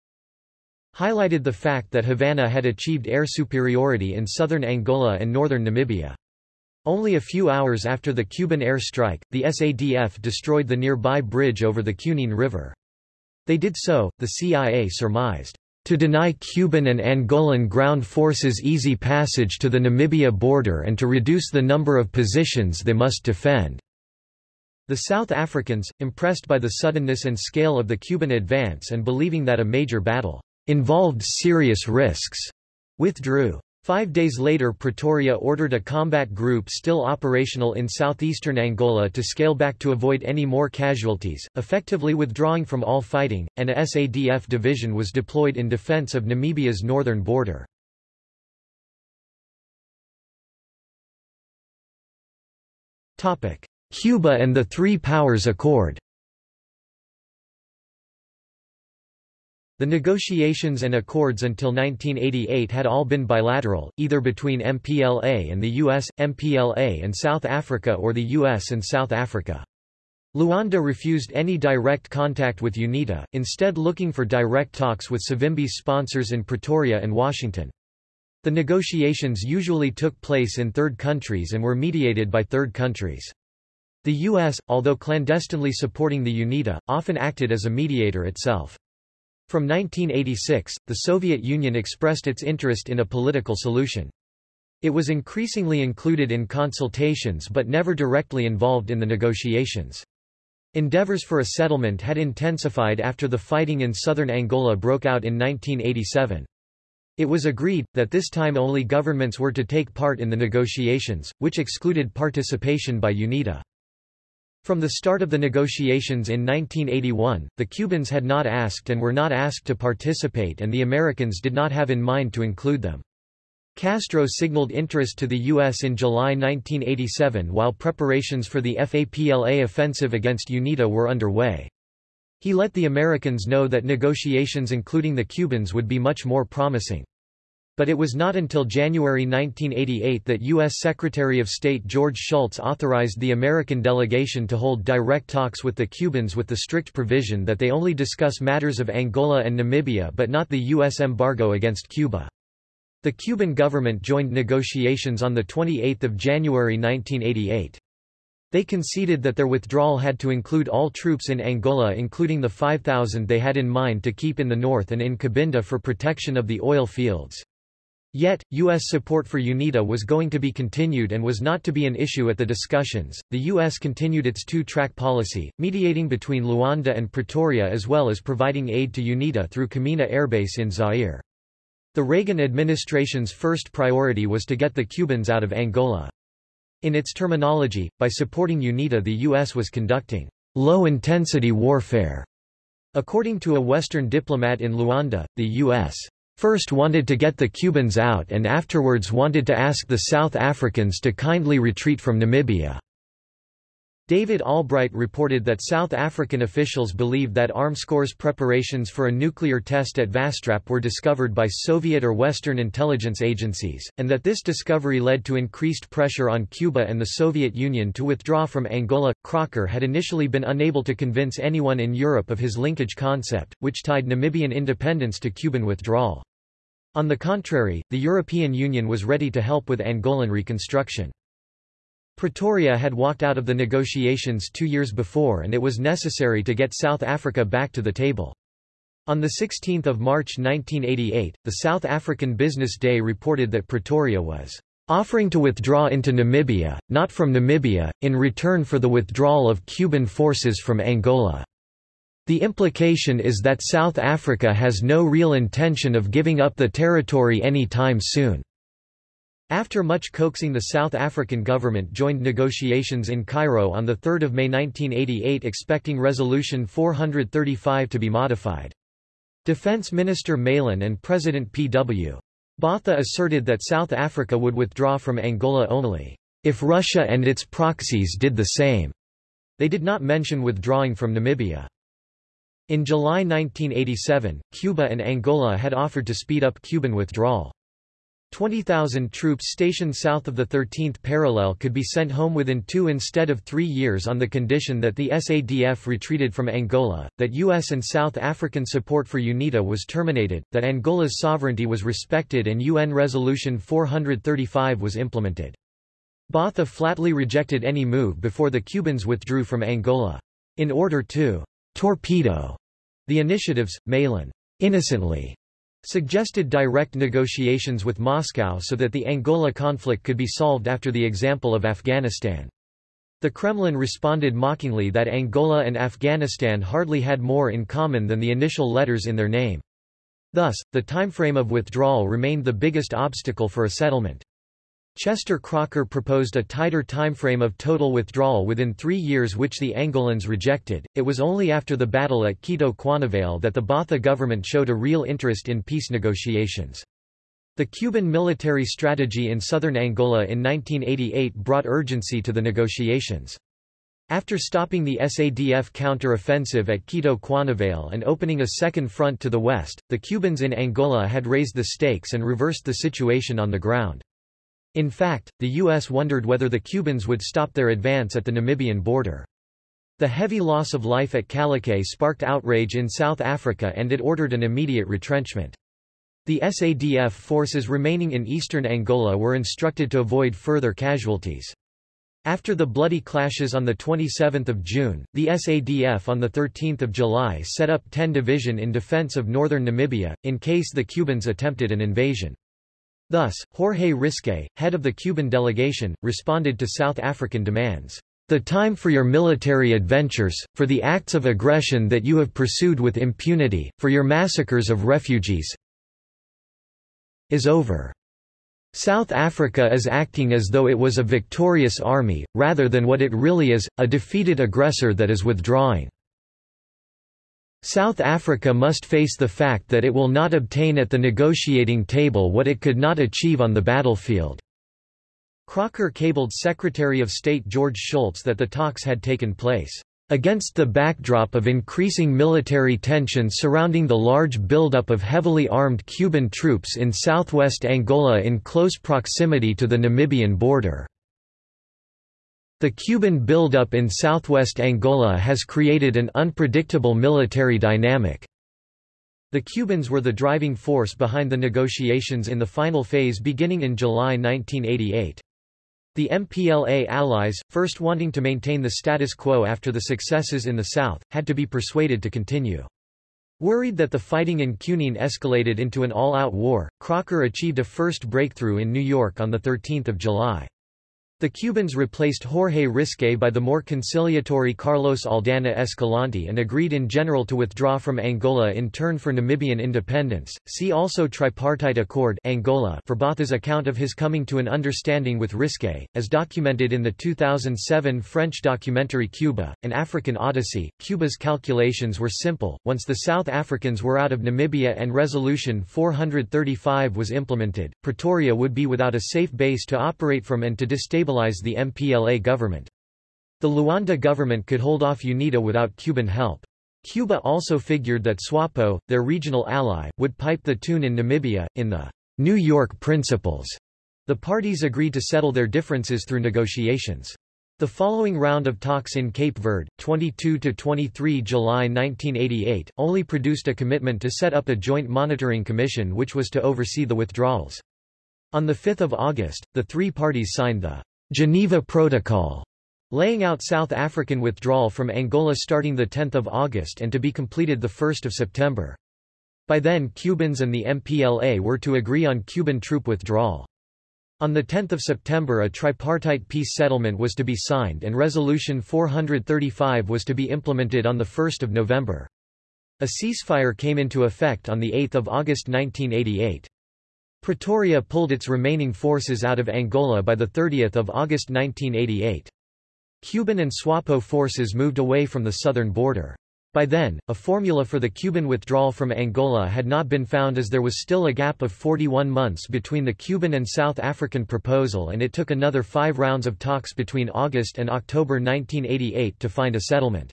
highlighted the fact that Havana had achieved air superiority in southern Angola and northern Namibia. Only a few hours after the Cuban air strike, the SADF destroyed the nearby bridge over the Cunene River. They did so, the CIA surmised, to deny Cuban and Angolan ground forces easy passage to the Namibia border and to reduce the number of positions they must defend. The South Africans, impressed by the suddenness and scale of the Cuban advance and believing that a major battle involved serious risks, withdrew. Five days later Pretoria ordered a combat group still operational in southeastern Angola to scale back to avoid any more casualties, effectively withdrawing from all fighting, and a SADF division was deployed in defense of Namibia's northern border. Cuba and the Three Powers Accord The negotiations and accords until 1988 had all been bilateral, either between MPLA and the US, MPLA and South Africa or the US and South Africa. Luanda refused any direct contact with UNITA, instead looking for direct talks with Savimbi's sponsors in Pretoria and Washington. The negotiations usually took place in third countries and were mediated by third countries. The U.S., although clandestinely supporting the UNITA, often acted as a mediator itself. From 1986, the Soviet Union expressed its interest in a political solution. It was increasingly included in consultations but never directly involved in the negotiations. Endeavors for a settlement had intensified after the fighting in southern Angola broke out in 1987. It was agreed, that this time only governments were to take part in the negotiations, which excluded participation by UNITA. From the start of the negotiations in 1981, the Cubans had not asked and were not asked to participate and the Americans did not have in mind to include them. Castro signaled interest to the U.S. in July 1987 while preparations for the FAPLA offensive against UNITA were underway. He let the Americans know that negotiations including the Cubans would be much more promising. But it was not until January 1988 that U.S. Secretary of State George Shultz authorized the American delegation to hold direct talks with the Cubans with the strict provision that they only discuss matters of Angola and Namibia but not the U.S. embargo against Cuba. The Cuban government joined negotiations on 28 January 1988. They conceded that their withdrawal had to include all troops in Angola including the 5,000 they had in mind to keep in the north and in Cabinda for protection of the oil fields. Yet, U.S. support for UNITA was going to be continued and was not to be an issue at the discussions. The U.S. continued its two track policy, mediating between Luanda and Pretoria as well as providing aid to UNITA through Kamina Airbase in Zaire. The Reagan administration's first priority was to get the Cubans out of Angola. In its terminology, by supporting UNITA the U.S. was conducting low-intensity warfare. According to a Western diplomat in Luanda, the U.S. first wanted to get the Cubans out and afterwards wanted to ask the South Africans to kindly retreat from Namibia. David Albright reported that South African officials believed that Armscor's preparations for a nuclear test at Vastrap were discovered by Soviet or Western intelligence agencies, and that this discovery led to increased pressure on Cuba and the Soviet Union to withdraw from Angola. Crocker had initially been unable to convince anyone in Europe of his linkage concept, which tied Namibian independence to Cuban withdrawal. On the contrary, the European Union was ready to help with Angolan reconstruction. Pretoria had walked out of the negotiations two years before and it was necessary to get South Africa back to the table. On 16 March 1988, the South African Business Day reported that Pretoria was offering to withdraw into Namibia, not from Namibia, in return for the withdrawal of Cuban forces from Angola. The implication is that South Africa has no real intention of giving up the territory any time soon. After much coaxing the South African government joined negotiations in Cairo on 3 May 1988 expecting Resolution 435 to be modified. Defense Minister Malan and President P.W. Botha asserted that South Africa would withdraw from Angola only, if Russia and its proxies did the same. They did not mention withdrawing from Namibia. In July 1987, Cuba and Angola had offered to speed up Cuban withdrawal. 20,000 troops stationed south of the 13th parallel could be sent home within two instead of three years on the condition that the SADF retreated from Angola, that U.S. and South African support for UNITA was terminated, that Angola's sovereignty was respected and UN Resolution 435 was implemented. Botha flatly rejected any move before the Cubans withdrew from Angola. In order to torpedo the initiatives, Malan innocently suggested direct negotiations with Moscow so that the Angola conflict could be solved after the example of Afghanistan. The Kremlin responded mockingly that Angola and Afghanistan hardly had more in common than the initial letters in their name. Thus, the timeframe of withdrawal remained the biggest obstacle for a settlement. Chester Crocker proposed a tighter timeframe of total withdrawal within three years which the Angolans rejected. It was only after the battle at Cuito Cuanavale that the Botha government showed a real interest in peace negotiations. The Cuban military strategy in southern Angola in 1988 brought urgency to the negotiations. After stopping the SADF counter-offensive at Cuito Cuanavale and opening a second front to the west, the Cubans in Angola had raised the stakes and reversed the situation on the ground. In fact, the U.S. wondered whether the Cubans would stop their advance at the Namibian border. The heavy loss of life at Calueque sparked outrage in South Africa and it ordered an immediate retrenchment. The SADF forces remaining in eastern Angola were instructed to avoid further casualties. After the bloody clashes on 27 June, the SADF on 13 July set up 10 Division in defense of northern Namibia, in case the Cubans attempted an invasion. Thus, Jorge Risquet, head of the Cuban delegation, responded to South African demands. The time for your military adventures, for the acts of aggression that you have pursued with impunity, for your massacres of refugees is over. South Africa is acting as though it was a victorious army, rather than what it really is, a defeated aggressor that is withdrawing. South Africa must face the fact that it will not obtain at the negotiating table what it could not achieve on the battlefield." Crocker cabled Secretary of State George Shultz that the talks had taken place, "...against the backdrop of increasing military tensions surrounding the large buildup of heavily armed Cuban troops in southwest Angola in close proximity to the Namibian border." The Cuban buildup in southwest Angola has created an unpredictable military dynamic. The Cubans were the driving force behind the negotiations in the final phase beginning in July 1988. The MPLA allies, first wanting to maintain the status quo after the successes in the south, had to be persuaded to continue. Worried that the fighting in Cunene escalated into an all-out war, Crocker achieved a first breakthrough in New York on 13 July. The Cubans replaced Jorge Risquet by the more conciliatory Carlos Aldana Escalante and agreed in general to withdraw from Angola in turn for Namibian independence. See also Tripartite Accord Angola for Botha's account of his coming to an understanding with Risquet, as documented in the 2007 French documentary Cuba, An African Odyssey. Cuba's calculations were simple. Once the South Africans were out of Namibia and Resolution 435 was implemented, Pretoria would be without a safe base to operate from and to destabilize the MPLA government. The Luanda government could hold off UNITA without Cuban help. Cuba also figured that SWAPO, their regional ally, would pipe the tune in Namibia, in the New York Principles. The parties agreed to settle their differences through negotiations. The following round of talks in Cape Verde, 22–23 July 1988, only produced a commitment to set up a joint monitoring commission which was to oversee the withdrawals. On 5 August, the three parties signed the Geneva Protocol, laying out South African withdrawal from Angola starting 10 August and to be completed 1 September. By then Cubans and the MPLA were to agree on Cuban troop withdrawal. On 10 September a tripartite peace settlement was to be signed and Resolution 435 was to be implemented on 1 November. A ceasefire came into effect on 8 August 1988. Pretoria pulled its remaining forces out of Angola by 30 August 1988. Cuban and SWAPO forces moved away from the southern border. By then, a formula for the Cuban withdrawal from Angola had not been found as there was still a gap of 41 months between the Cuban and South African proposal and it took another five rounds of talks between August and October 1988 to find a settlement.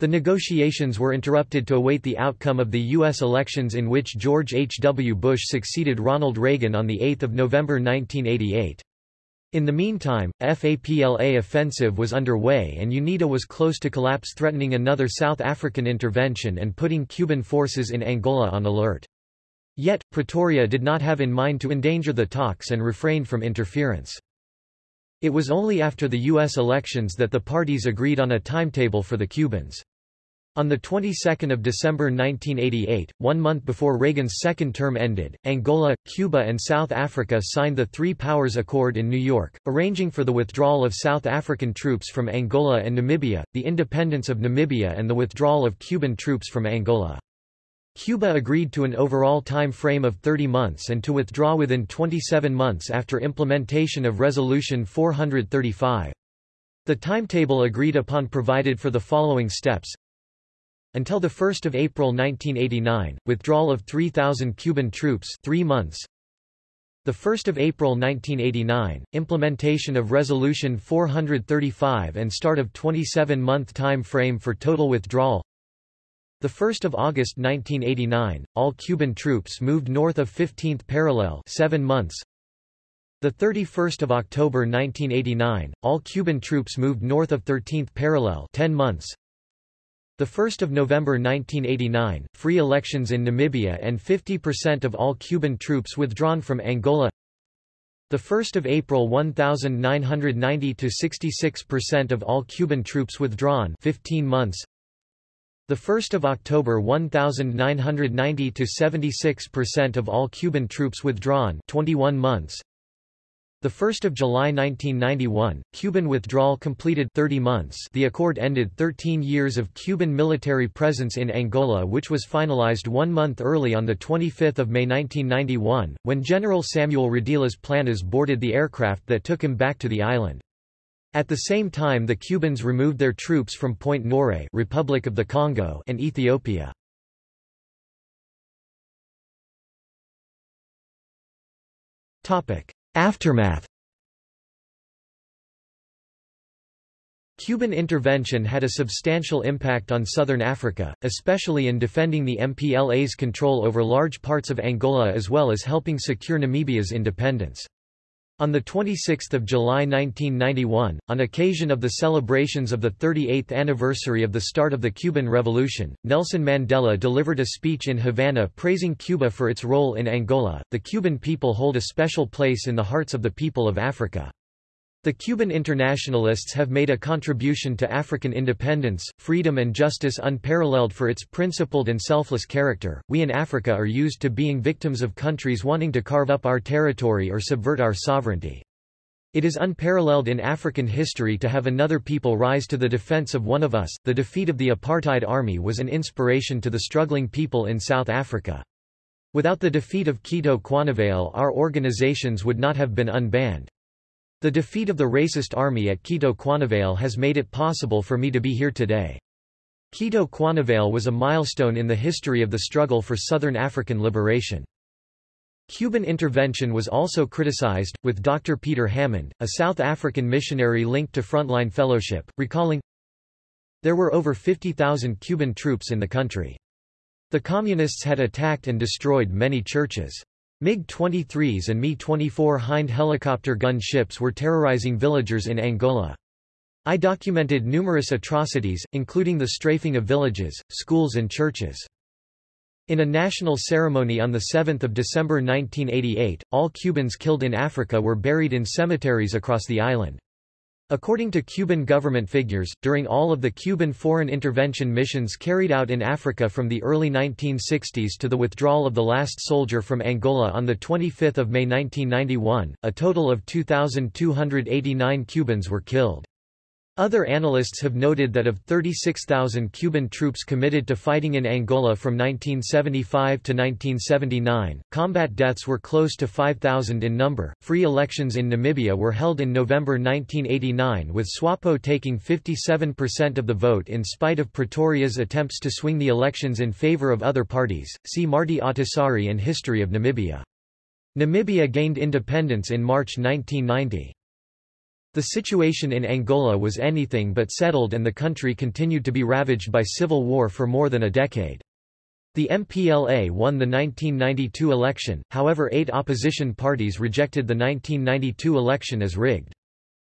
The negotiations were interrupted to await the outcome of the U.S. elections in which George H. W. Bush succeeded Ronald Reagan on 8 November 1988. In the meantime, FAPLA offensive was underway and UNITA was close to collapse threatening another South African intervention and putting Cuban forces in Angola on alert. Yet, Pretoria did not have in mind to endanger the talks and refrained from interference. It was only after the U.S. elections that the parties agreed on a timetable for the Cubans. On the 22nd of December 1988, one month before Reagan's second term ended, Angola, Cuba and South Africa signed the Three Powers Accord in New York, arranging for the withdrawal of South African troops from Angola and Namibia, the independence of Namibia and the withdrawal of Cuban troops from Angola. Cuba agreed to an overall time frame of 30 months and to withdraw within 27 months after implementation of Resolution 435. The timetable agreed upon provided for the following steps. Until 1 April 1989, withdrawal of 3,000 Cuban troops 3 months. 1 April 1989, implementation of Resolution 435 and start of 27-month time frame for total withdrawal 1 August 1989, all Cuban troops moved north of 15th parallel 7 months. 31 October 1989, all Cuban troops moved north of 13th parallel 10 months. 1 November 1989, free elections in Namibia and 50% of all Cuban troops withdrawn from Angola 1 April 1990 to 66% of all Cuban troops withdrawn 15 months the 1st of October 1990 to 76% of all Cuban troops withdrawn 21 months. The 1st of July 1991, Cuban withdrawal completed 30 months. The accord ended 13 years of Cuban military presence in Angola which was finalized 1 month early on the 25th of May 1991 when General Samuel Rodiles Planas boarded the aircraft that took him back to the island. At the same time the Cubans removed their troops from Pointe-Noire Republic of the Congo and Ethiopia. Aftermath Cuban intervention had a substantial impact on southern Africa, especially in defending the MPLA's control over large parts of Angola as well as helping secure Namibia's independence. On 26 July 1991, on occasion of the celebrations of the 38th anniversary of the start of the Cuban Revolution, Nelson Mandela delivered a speech in Havana praising Cuba for its role in Angola. The Cuban people hold a special place in the hearts of the people of Africa. The Cuban internationalists have made a contribution to African independence, freedom and justice unparalleled for its principled and selfless character. We in Africa are used to being victims of countries wanting to carve up our territory or subvert our sovereignty. It is unparalleled in African history to have another people rise to the defense of one of us. The defeat of the apartheid army was an inspiration to the struggling people in South Africa. Without the defeat of Cuito Cuanavale our organizations would not have been unbanned. The defeat of the racist army at Cuito Cuanavale has made it possible for me to be here today. Cuito Cuanavale was a milestone in the history of the struggle for Southern African liberation. Cuban intervention was also criticized, with Dr. Peter Hammond, a South African missionary linked to Frontline Fellowship, recalling, There were over 50,000 Cuban troops in the country. The Communists had attacked and destroyed many churches. MiG-23s and Mi-24 Hind helicopter gun ships were terrorizing villagers in Angola. I documented numerous atrocities, including the strafing of villages, schools and churches. In a national ceremony on 7 December 1988, all Cubans killed in Africa were buried in cemeteries across the island. According to Cuban government figures, during all of the Cuban foreign intervention missions carried out in Africa from the early 1960s to the withdrawal of the last soldier from Angola on 25 May 1991, a total of 2,289 Cubans were killed. Other analysts have noted that of 36,000 Cuban troops committed to fighting in Angola from 1975 to 1979, combat deaths were close to 5,000 in number. Free elections in Namibia were held in November 1989 with SWAPO taking 57% of the vote in spite of Pretoria's attempts to swing the elections in favor of other parties. See Martti Ahtisaari and History of Namibia. Namibia gained independence in March 1990. The situation in Angola was anything but settled and the country continued to be ravaged by civil war for more than a decade. The MPLA won the 1992 election, however eight opposition parties rejected the 1992 election as rigged.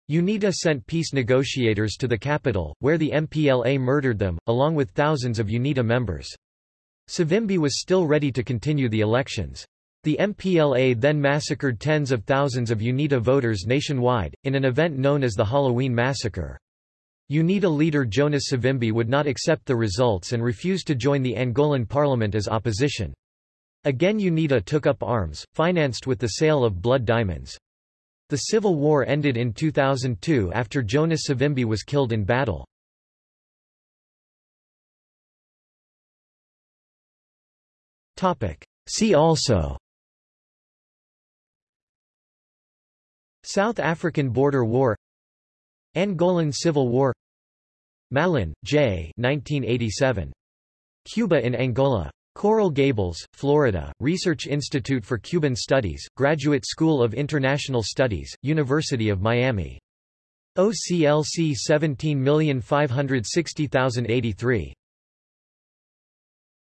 UNITA sent peace negotiators to the capital, where the MPLA murdered them, along with thousands of UNITA members. Savimbi was still ready to continue the elections. The MPLA then massacred tens of thousands of UNITA voters nationwide, in an event known as the Halloween Massacre. UNITA leader Jonas Savimbi would not accept the results and refused to join the Angolan parliament as opposition. Again UNITA took up arms, financed with the sale of blood diamonds. The civil war ended in 2002 after Jonas Savimbi was killed in battle. See also South African Border War Angolan Civil War Malin, J. 1987. Cuba in Angola. Coral Gables, Florida, Research Institute for Cuban Studies, Graduate School of International Studies, University of Miami. OCLC 17560083